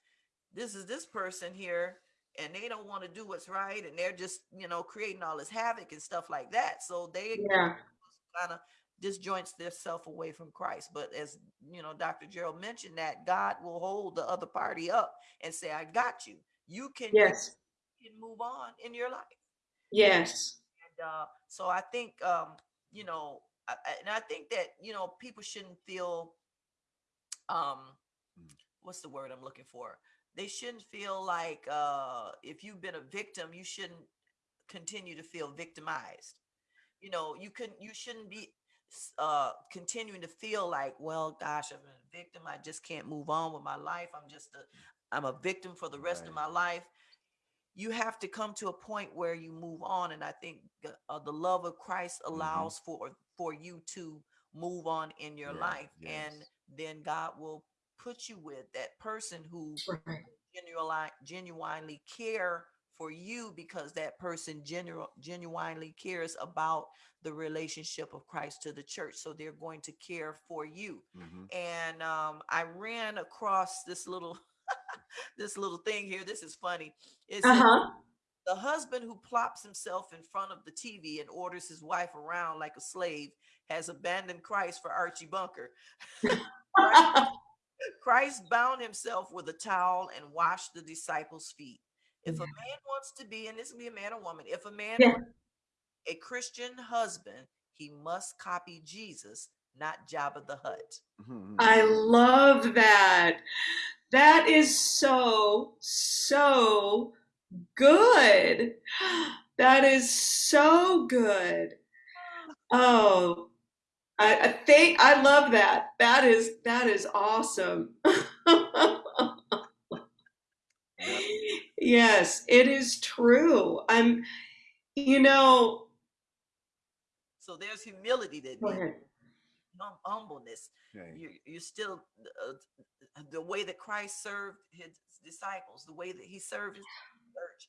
this is this person here and they don't want to do what's right and they're just you know creating all this havoc and stuff like that so they Yeah. kind of disjoints themselves away from Christ. But as you know, Dr. Gerald mentioned that God will hold the other party up and say, I got you. You can, you Yes. can move on in your life. Yes. And uh, so I think um, you know, I, and I think that, you know, people shouldn't feel um what's the word I'm looking for? They shouldn't feel like uh if you've been a victim, you shouldn't continue to feel victimized you know you couldn't you shouldn't be uh continuing to feel like well gosh i'm a victim i just can't move on with my life i'm just a i'm a victim for the rest of my life. You have to come to a point where you move on and i think the- uh, the love of christ allows for for you to move on in your Yeah, life and then god will put you with that person who genuinely genuinely care for you because that person genu- genuinely cares about the relationship of Christ to the church so they're going to care for you Mhm. and um, I ran across this little this little thing here this is funny it uh -huh. the husband who plops himself in front of the TV and orders his wife around like a slave has abandoned Christ for Archie Bunker Christ bound himself with a towel and washed the disciples' feet. If a man wants to be, and this can be a man or woman, if a man Yeah. a Christian husband, he must copy Jesus, not Jabba the Hutt. Mhm. I love that. That is so, so good. That is so good. Oh, I, I think I love that. That is that is awesome. Yeah. Yes, it is true. I'm, you know, So there's humility that go needs ahead. hum- humbleness. Okay. You you still uh, the way that Christ served his disciples, the way that he served his church.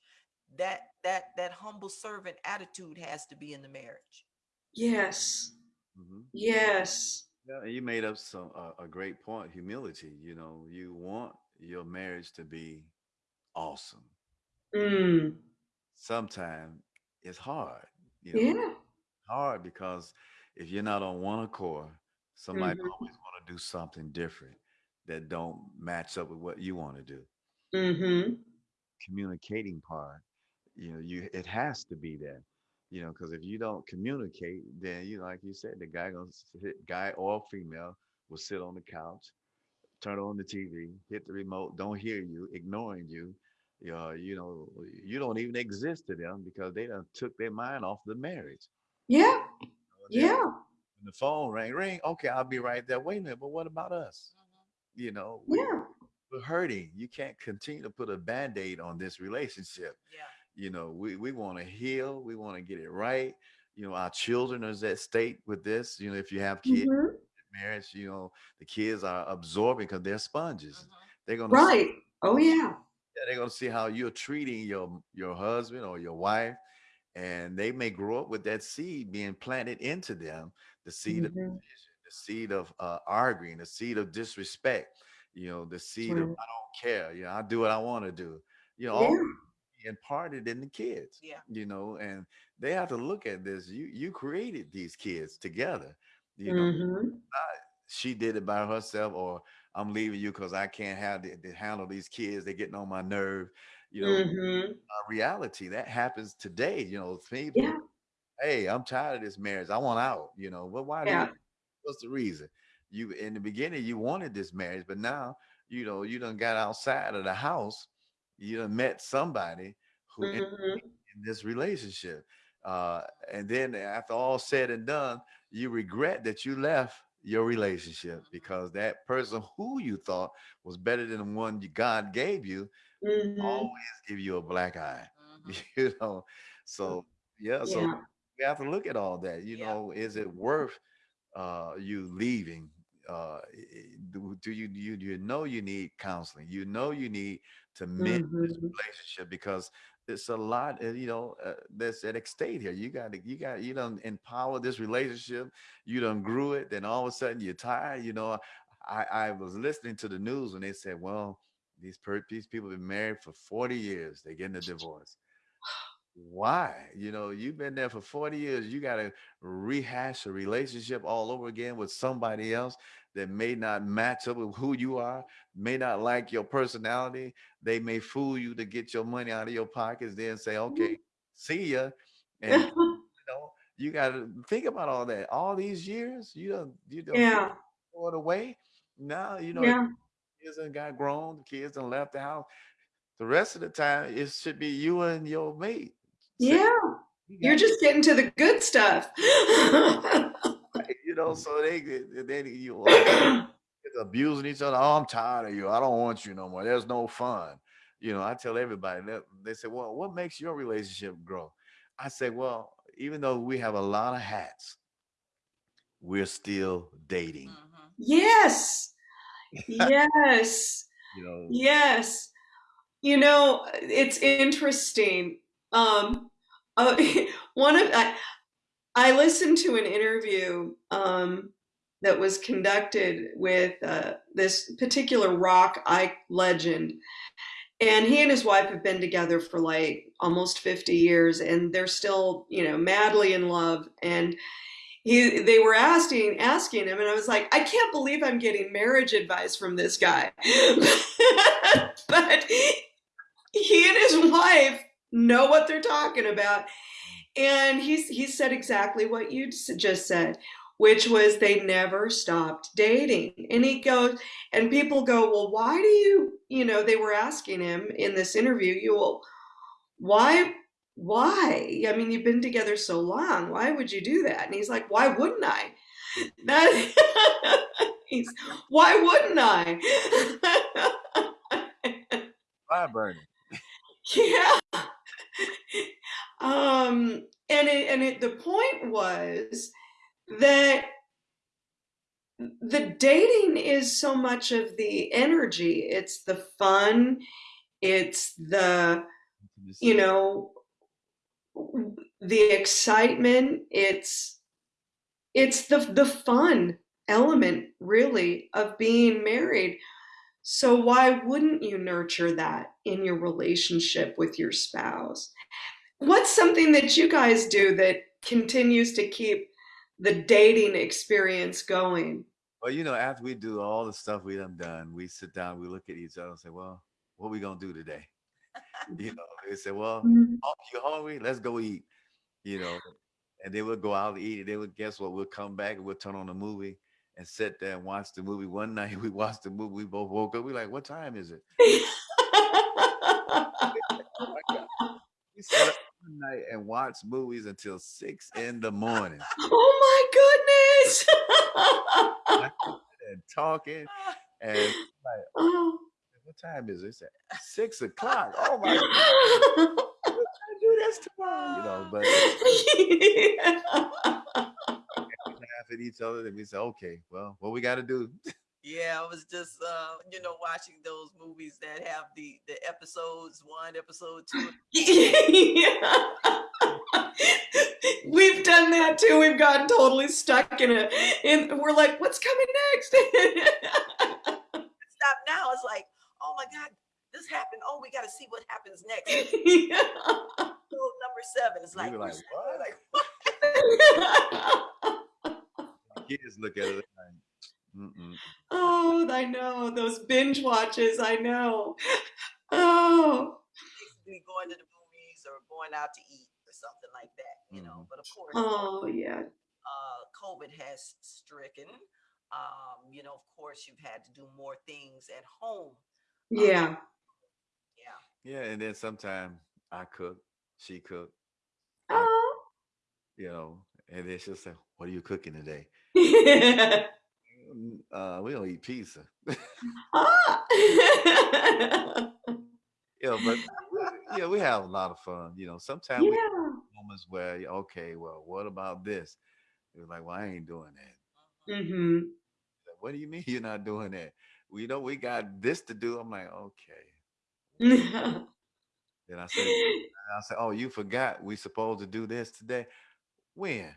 That that that humble servant attitude has to be in the marriage. Yes, Mhm. yes. Yeah, you made up some uh, a great point. Humility. You know, you want your marriage to be awesome. Mm, Sometimes it's hard. You know, yeah. hard because if you're not on one accord, somebody Mhm. always want to do something different that don't match up with what you want to do. Mm-hmm. Communicating part, you know, you it has to be there. You know, because if you don't communicate, then you like you said, the guy gonna sit, guy or female will sit on the couch, turn on the TV, hit the remote, don't hear you, ignoring you. Uh, you know, you don't even exist to them because they done took their mind off the marriage. Yeah, You know, yeah, the phone rang, ring. Okay, I'll be right there. Wait a minute, but what about us? You know, we, yeah. we're hurting. You can't continue to put a band-aid on this relationship. Yeah. You know, we, we want to heal, we want to get it right. You know, our children are at stake with this. You know, if you have kids Mhm. marriage, you know, the kids are absorbing because they're sponges. Mhm. They're gonna Right. Oh, yeah. They're gonna see how you're treating your your husband or your wife, and they may grow up with that seed being planted into them, the seed of Mhm. division, the seed of uh, arguing, the seed of disrespect, you know, the seed of I don't care, you know, I do what I want to do, you know, Yeah. imparted in the kids, Yeah. you know, and they have to look at this. You you created these kids together, you know. Mhm. She did it by herself, or I'm leaving you because I can't have the, to handle these kids. They're getting on my nerve, you know. Mhm. uh, reality that happens today. You know, people. Yeah. Hey, I'm tired of this marriage. I want out. You know, but why Yeah. you? What's the reason? You in the beginning you wanted this marriage, but now you know you done got outside of the house. You done met somebody who in, Mhm. in this relationship, uh, and then after all said and done, you regret that you left your relationship because that person who you thought was better than the one God gave you Mhm. always give you a black eye Mhm. you know so yeah so Yeah. we have to look at all that you Yeah. know is it worth uh you leaving uh do, do you you you know you need counseling you know you need to mend this Mhm. relationship because it's a lot uh, you know uh, that's at stake here. You got to you got you don't empower this relationship you don't grew it then all of a sudden you're tired you know i i was listening to the news when they said well these per- these people have been married for 40 years they're getting a divorce. Why? You know you've been there for 40 years you got to rehash a relationship all over again with somebody else that may not match up with who you are may not like your personality they may fool you to get your money out of your pockets then say okay see ya and you know you got to think about all that all these years you don't you don't Yeah. throw it away now you know Yeah. kids done got grown, the kids done left the house. The rest of the time, it should be you and your mate. Yeah. "We You're just getting to the good stuff. you know, so they then you uh, abusing each other. Oh, I'm tired of you. I don't want you no more. There's no fun. You know, I tell everybody that they say, Well, what makes your relationship grow? I say, Well, even though we have a lot of hats, we're still dating. Mhm. yes. Yes. You know, Yes. You know, it's interesting. Um, uh, one of I, I listened to an interview um, that was conducted with uh, this particular rock ike legend, and he and his wife have been together for like almost 50 years, and they're still, you know, madly in love. And he, they were asking asking him, and I was like, I can't believe I'm getting marriage advice from this guy, but he and his wife know what they're talking about. And he's he said exactly what you just said which was they never stopped dating. And he goes, and people go, well, why do you, you know, they were asking him in this interview, you will, why, why? I mean, you've been together so long. Why would you do that? And he's like, why wouldn't I? That, he's, why wouldn't I? Fire burning. yeah. Um, and it, and it, the point was that the dating is so much of the energy. It's the fun. It's the, you know, the excitement. It's, it's the, the fun element really of being married. So why wouldn't you nurture that in your relationship with your spouse? What's something that you guys do that continues to keep the dating experience going? Well, you know, after we do all the stuff we done done, we sit down, we look at each other and say, well, what we gonna do today? you know, they say, well, Mhm. oh, you hungry? Let's go eat. You know, and they we'll go out and eat. And they we'll guess what? We'll come back and we'll turn on the movie and sit there and watch the movie. One night we watched the movie, we both woke up. We like, what time is it? Oh my God. We sat up one night and watched movies until six in the morning oh my goodness. and talking. And like, Oh. what time is it? It's at six o'clock. Oh my God. I do this tomorrow, you know, but we laugh at each other and we say, okay, well, what we got to do? Yeah, I was just uh, you know, watching those movies that have the the episodes one, episode two. Yeah. We've done that too. We've gotten totally stuck in it. And we're like, what's coming next? Stop now. It's like, oh my God, this happened. Oh, we gotta see what happens next. Yeah. So number seven is We like, were like, what? like, Kids look at it like, Mm-mm. oh, I know. Those binge watches, I know. Oh. basically going to the movies or going out to eat or something like that, you know. Mhm. But of course, Oh, yeah. uh, COVID has stricken. Um, you know, of course, you've had to do more things at home. Yeah. Yeah. Yeah, and then sometimes I cook, she cook, Oh. you know, and then she'll say, "What are you cooking today?" "Mm, Uh, we don't eat pizza. ah. Yeah, but yeah, we have a lot of fun. You know, sometimes we have moments where, okay, well, what about this? It's like, well, I ain't doing that. Mhm. hmm Like, What do you mean you're not doing that? Well, you know, we got this to do. I'm like, okay. Then I said, I said, oh, you forgot we supposed to do this today. When?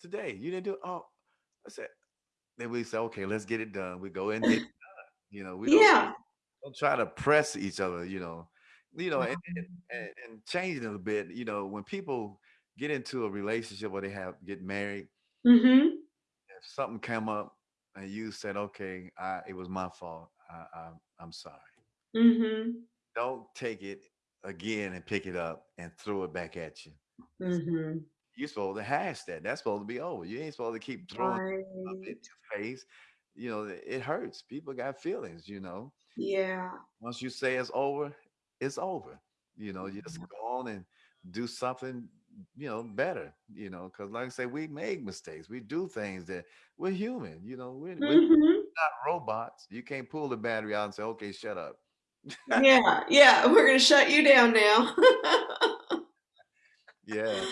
Today. You didn't do it. Oh, I said, then we say, okay, let's get it done. We go in, get it done. You know, we don't, yeah. don't try to press each other, you know. You know, and, and, and, and change it a bit. You know, when people get into a relationship or they have get married, mm -hmm. if something come up and you said, okay, I, it was my fault. I, I, I'm sorry. Mm -hmm. Don't take it again and pick it up and throw it back at you. hmm You're supposed to hash that. That's supposed to be over. You ain't supposed to keep throwing stuff in your face. You know, it hurts. People got feelings, you know. Yeah. Once you say it's over, it's over. You know, you just go on and do something, you know, better, you know, because like I say, we make mistakes. We do things that we're human, you know, we're, we're hmm not robots. You can't pull the battery out and say, okay, shut up. Yeah. Yeah. We're going to shut you down now. Yeah.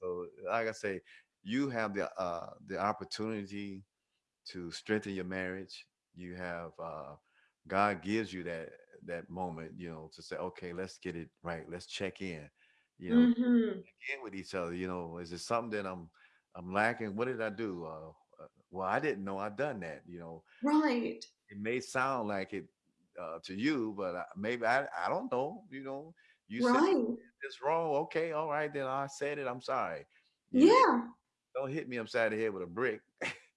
So like I say, you have the uh the opportunity to strengthen your marriage. You have uh God gives you that that moment, you know, to say, okay, let's get it right. Let's check in. You know, hmm check in with each other. You know, is it something that I'm I'm lacking? What did I do? Uh, uh, well, I didn't know I done that. You know, Right. it may sound like it uh, to you, but I, maybe I I don't know. You know, you said Right. it's wrong. Okay, all right, then I said it. I'm sorry. You know, Yeah. don't hit me upside the head with a brick.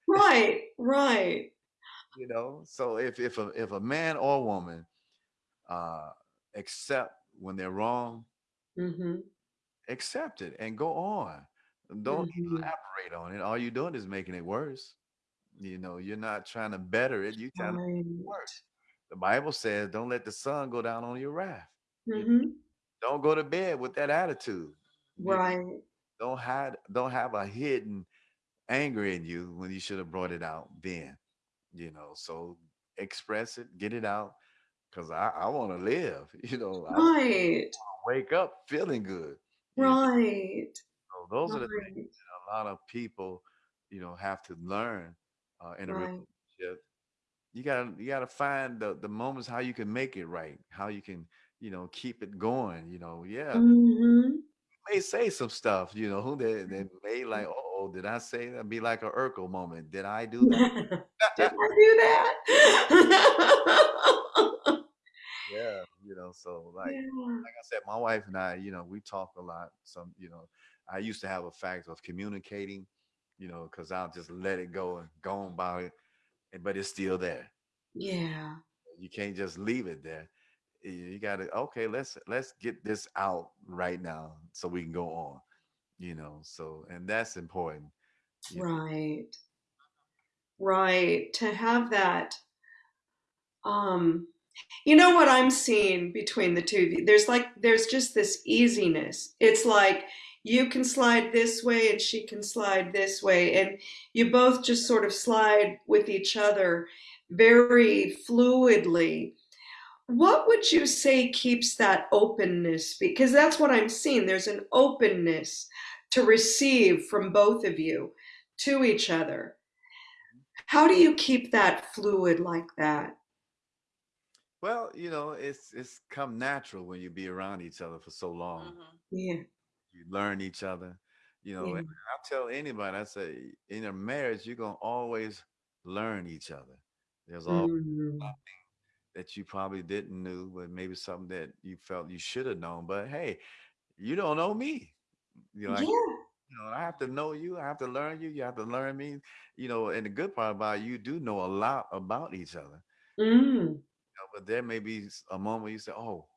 Right. Right. you know. So if if a if a man or woman uh accept when they're wrong, hmm accept it and go on. Don't Mhm. elaborate on it. All you're doing is making it worse. You know, you're not trying to better it. You're trying to make it worse. The Bible says, "Don't let the sun go down on your wrath." You Mhm. Don't go to bed with that attitude. You Right. don't hide. Don't have a hidden anger in you when you should have brought it out then. You know, so express it, get it out, because I, I want to live. You know, I Right. wake up feeling good. Right. so those are the things Right. a lot of people, you know, have to learn uh, in a Right. relationship. You gotta you gotta find the the moments how you can make it right, how you can you know keep it going. You know, yeah, Mhm. may say some stuff. You know, that that may like, oh, did I say that? Be like a Urkel moment. Did I do that? Did I do that? yeah, you know. So like Yeah. like I said, my wife and I, you know, we talk a lot. Some, you know, I used to have a fact of communicating, you know, because I'll just let it go and go on about it, but it's still there. Yeah. You can't just leave it there. You you gotta okay. Let's let's get this out right now so we can go on. You know. So and that's important. You know. Right. Right. To have that um you know what I'm seeing between the two of you? There's like there's just this easiness. It's like you can slide this way and she can slide this way and you both just sort of slide with each other very fluidly. What would you say keeps that openness? Because that's what I'm seeing. There's an openness to receive from both of you to each other. How do you keep that fluid like that? Well, you know, it's it's come natural when you be around each other for so long. Mhm. Yeah. You learn each other. You know, Yeah. and I tell anybody, I say, in a marriage, you're gonna always learn each other. There's always Mm. That you probably didn't knew, but maybe something that you felt you should have known. But hey, you don't know me. You know, like Yeah. you know, I have to know you. I have to learn you. You have to learn me. You know, and the good part about it, you do know a lot about each other. Mm. You know, but there may be a moment you say, "Oh,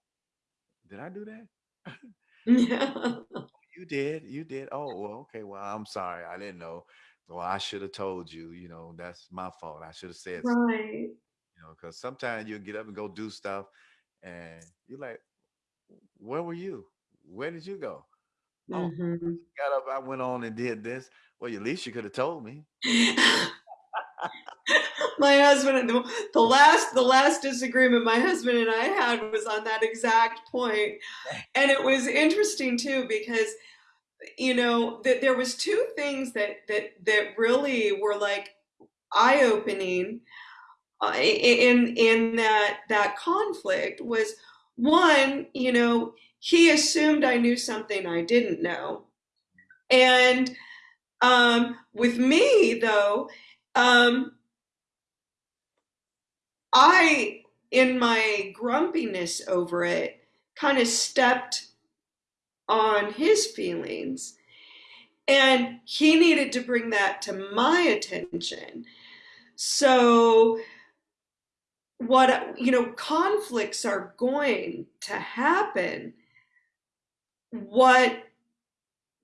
did I do that?" Yeah. You did. You did. Oh, well, okay. Well, I'm sorry. I didn't know. Well, I should have told you. You know, that's my fault. I should have said, something, Right. You know, because sometimes you'll get up and go do stuff, and you're like, "Where were you? Where did you go?" Oh, hmm got up. I went on and did this. Well, at least you could have told me. my husband the, the last the last disagreement my husband and I had was on that exact point. And it was interesting too because you know that there was two things that that that really were like eye-opening uh, in in that that conflict was one, you know, he assumed I knew something I didn't know. And um, with me, though, um, I, in my grumpiness over it, kind of stepped on his feelings. And he needed to bring that to my attention. So, what, you know, conflicts are going to happen. What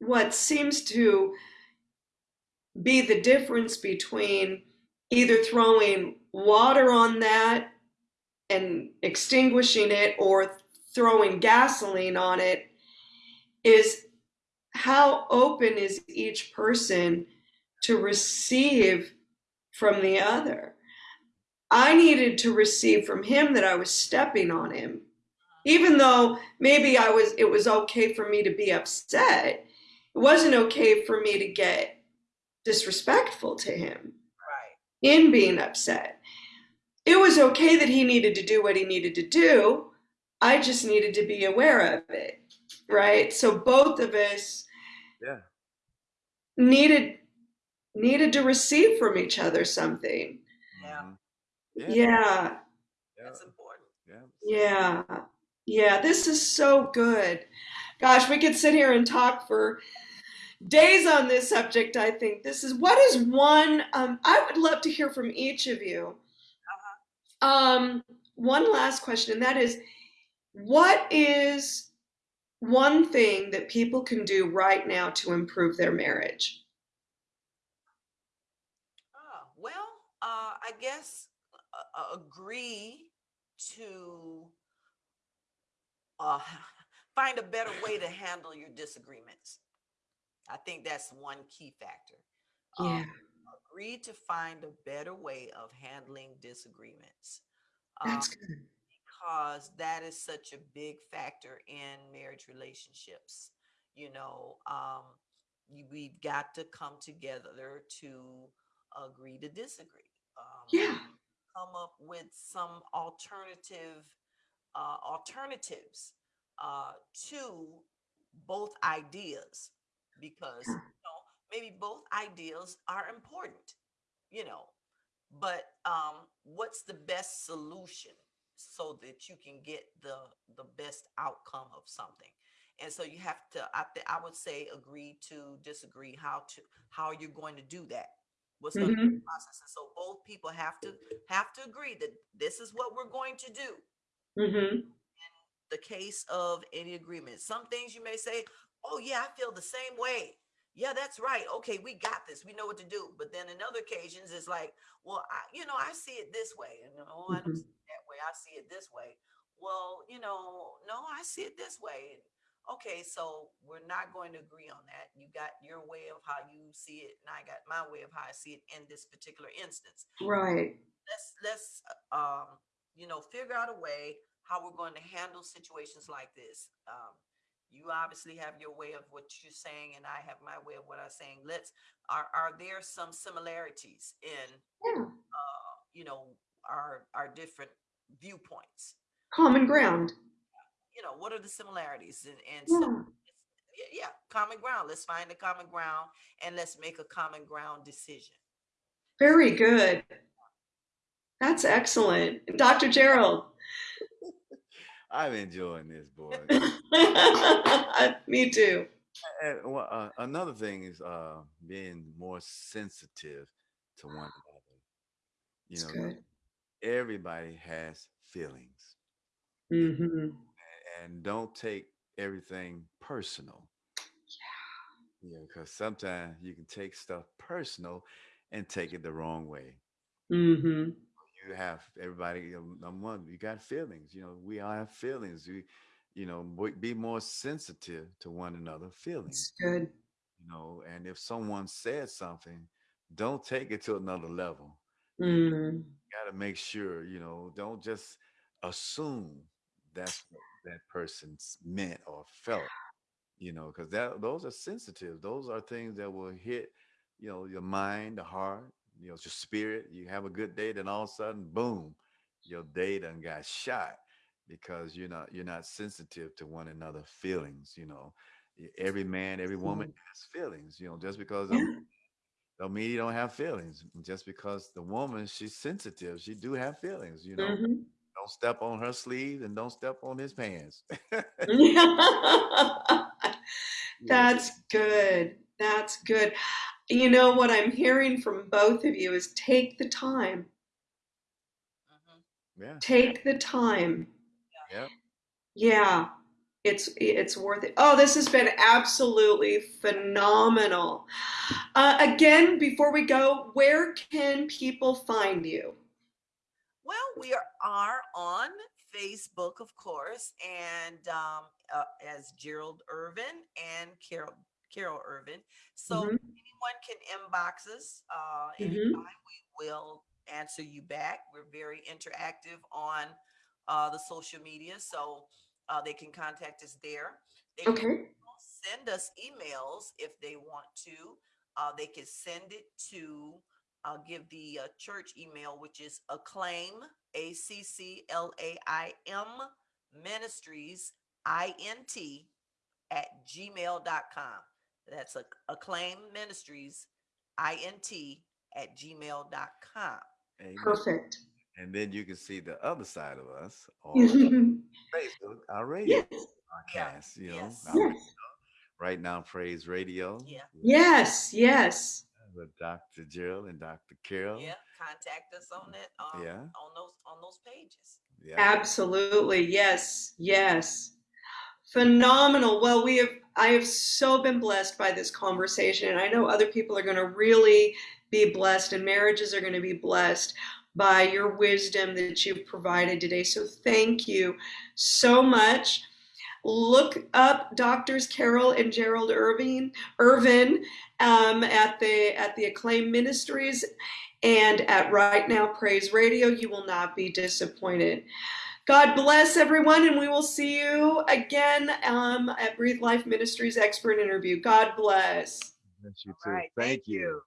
what seems to be the difference between either throwing water on that and extinguishing it or throwing gasoline on it is how open is each person to receive from the other. I needed to receive from him that I was stepping on him. Even though maybe I was it was okay for me to be upset, it wasn't okay for me to get disrespectful to him Right. in being upset. It was okay that he needed to do what he needed to do. I just needed to be aware of it. Right? So both of us Yeah. needed needed to receive from each other something. Yeah. Yeah. Yeah. Yeah. That's important. Yeah. Yeah. Yeah, this is so good. Gosh, we could sit here and talk for days on this subject, I think. This is what is one um I would love to hear from each of you. Uh-huh. Um one last question and that is what is one thing that people can do right now to improve their marriage? Oh, well, uh, I guess uh, agree to uh, find a better way to handle your disagreements. I think that's one key factor. Yeah. Um, agree to find a better way of handling disagreements. Um, That's good. because that is such a big factor in marriage relationships. You know, um, you, we've got to come together to agree to disagree. Um, Yeah. Come up with some alternative uh, alternatives uh, to both ideas because you know maybe both ideas are important you know but um, what's the best solution so that you can get the the best outcome of something? And so you have to i, I would say agree to disagree how to how you're going to do that what's going to be hmm the process and so both people have to have to agree that this is what we're going to do. Hmm the case of any agreement. Some things you may say oh yeah i feel the same way. Yeah that's right. Okay we got this. We know what to do. But then in other occasions it's like well I, you know i see it this way and oh i don't hmm see it that way. I see it this way. Well you know no i see it this way okay so we're not going to agree on that you got your way of how you see it and i got my way of how i see it in this particular instance Right. let's let's um you know figure out a way how we're going to handle situations like this um you obviously have your way of what you're saying and i have my way of what i'm saying let's are are there some similarities in Yeah. uh you know our our different viewpoints Common ground. You know what are the similarities and and Yeah. it's- yeah, yeah common ground let's find the common ground and let's make a common ground decision Very good. That's excellent. Dr. Gerald. I'm enjoying this, boy. Me too. And well, uh, another thing is uh, being more sensitive to one another. You That's know, good. everybody has feelings, hmm and don't take everything personal. Yeah, Yeah, because sometimes you can take stuff personal and take it the wrong way. Mm -hmm. You have everybody. You know, number one, you got feelings. You know, we all have feelings. We, you know, be more sensitive to one another feelings. That's good. You know, and if someone says something, don't take it to another level. You Mm. got to make sure. You know, don't just assume that's what that person's meant or felt. You know, because that those are sensitive. Those are things that will hit. You know, your mind, the heart. You know, your spirit. You have a good day, then all of a sudden, boom, your day done got shot because you're not you're not sensitive to one another feelings. You know, every man, every woman Mm. has feelings. You know, just because Yeah. Don't mean you don't have feelings. Just because the woman she's sensitive, she do have feelings. You know, hmm don't step on her sleeve and don't step on his pants. That's good. That's good. You know what I'm hearing from both of you is take the time. hmm Yeah. Take the time. Yeah. Yeah. It's it's worth it. Oh, this has been absolutely phenomenal. Uh, again, before we go, where can people find you? Well, we are, are on Facebook, of course, and um, uh, as Gerald Irvin and Carol Carol Irvin. So hmm anyone can inbox us uh, hmm. We will answer you back. We're very interactive on uh, the social media, so uh, they can contact us there. They can send us emails if they want to. Uh, they can send it to, I'll give the uh, church email, which is acclaim, A C C L A I M ministries, I N T, at gmail.com. That's a, acclaim ministries, I N T, at gmail.com. Amen. Perfect. And then you can see the other side of us on Facebook, our radio yes. Yeah. You know, Yes. our Yes. right now praise radio. Yeah. with- Yes. Yes. With Dr. Jill and Dr. Carol. Yeah. Contact us on that. Um, Yeah. On those on those pages. Yeah. Absolutely. Yes. Yes. Phenomenal. Well, we have I have so been blessed by this conversation and I know other people are going to really be blessed and marriages are going to be blessed by your wisdom that you've provided today. So thank you so much. Look up doctors Carol and Gerald Irving Irvin um, at the at the Acclaim Ministries and at Right Now Praise Radio. You will not be disappointed. God bless everyone, and we will see you again um, at Breathe Life Ministries Expert Interview. God bless. Bless you too. right, Thank you.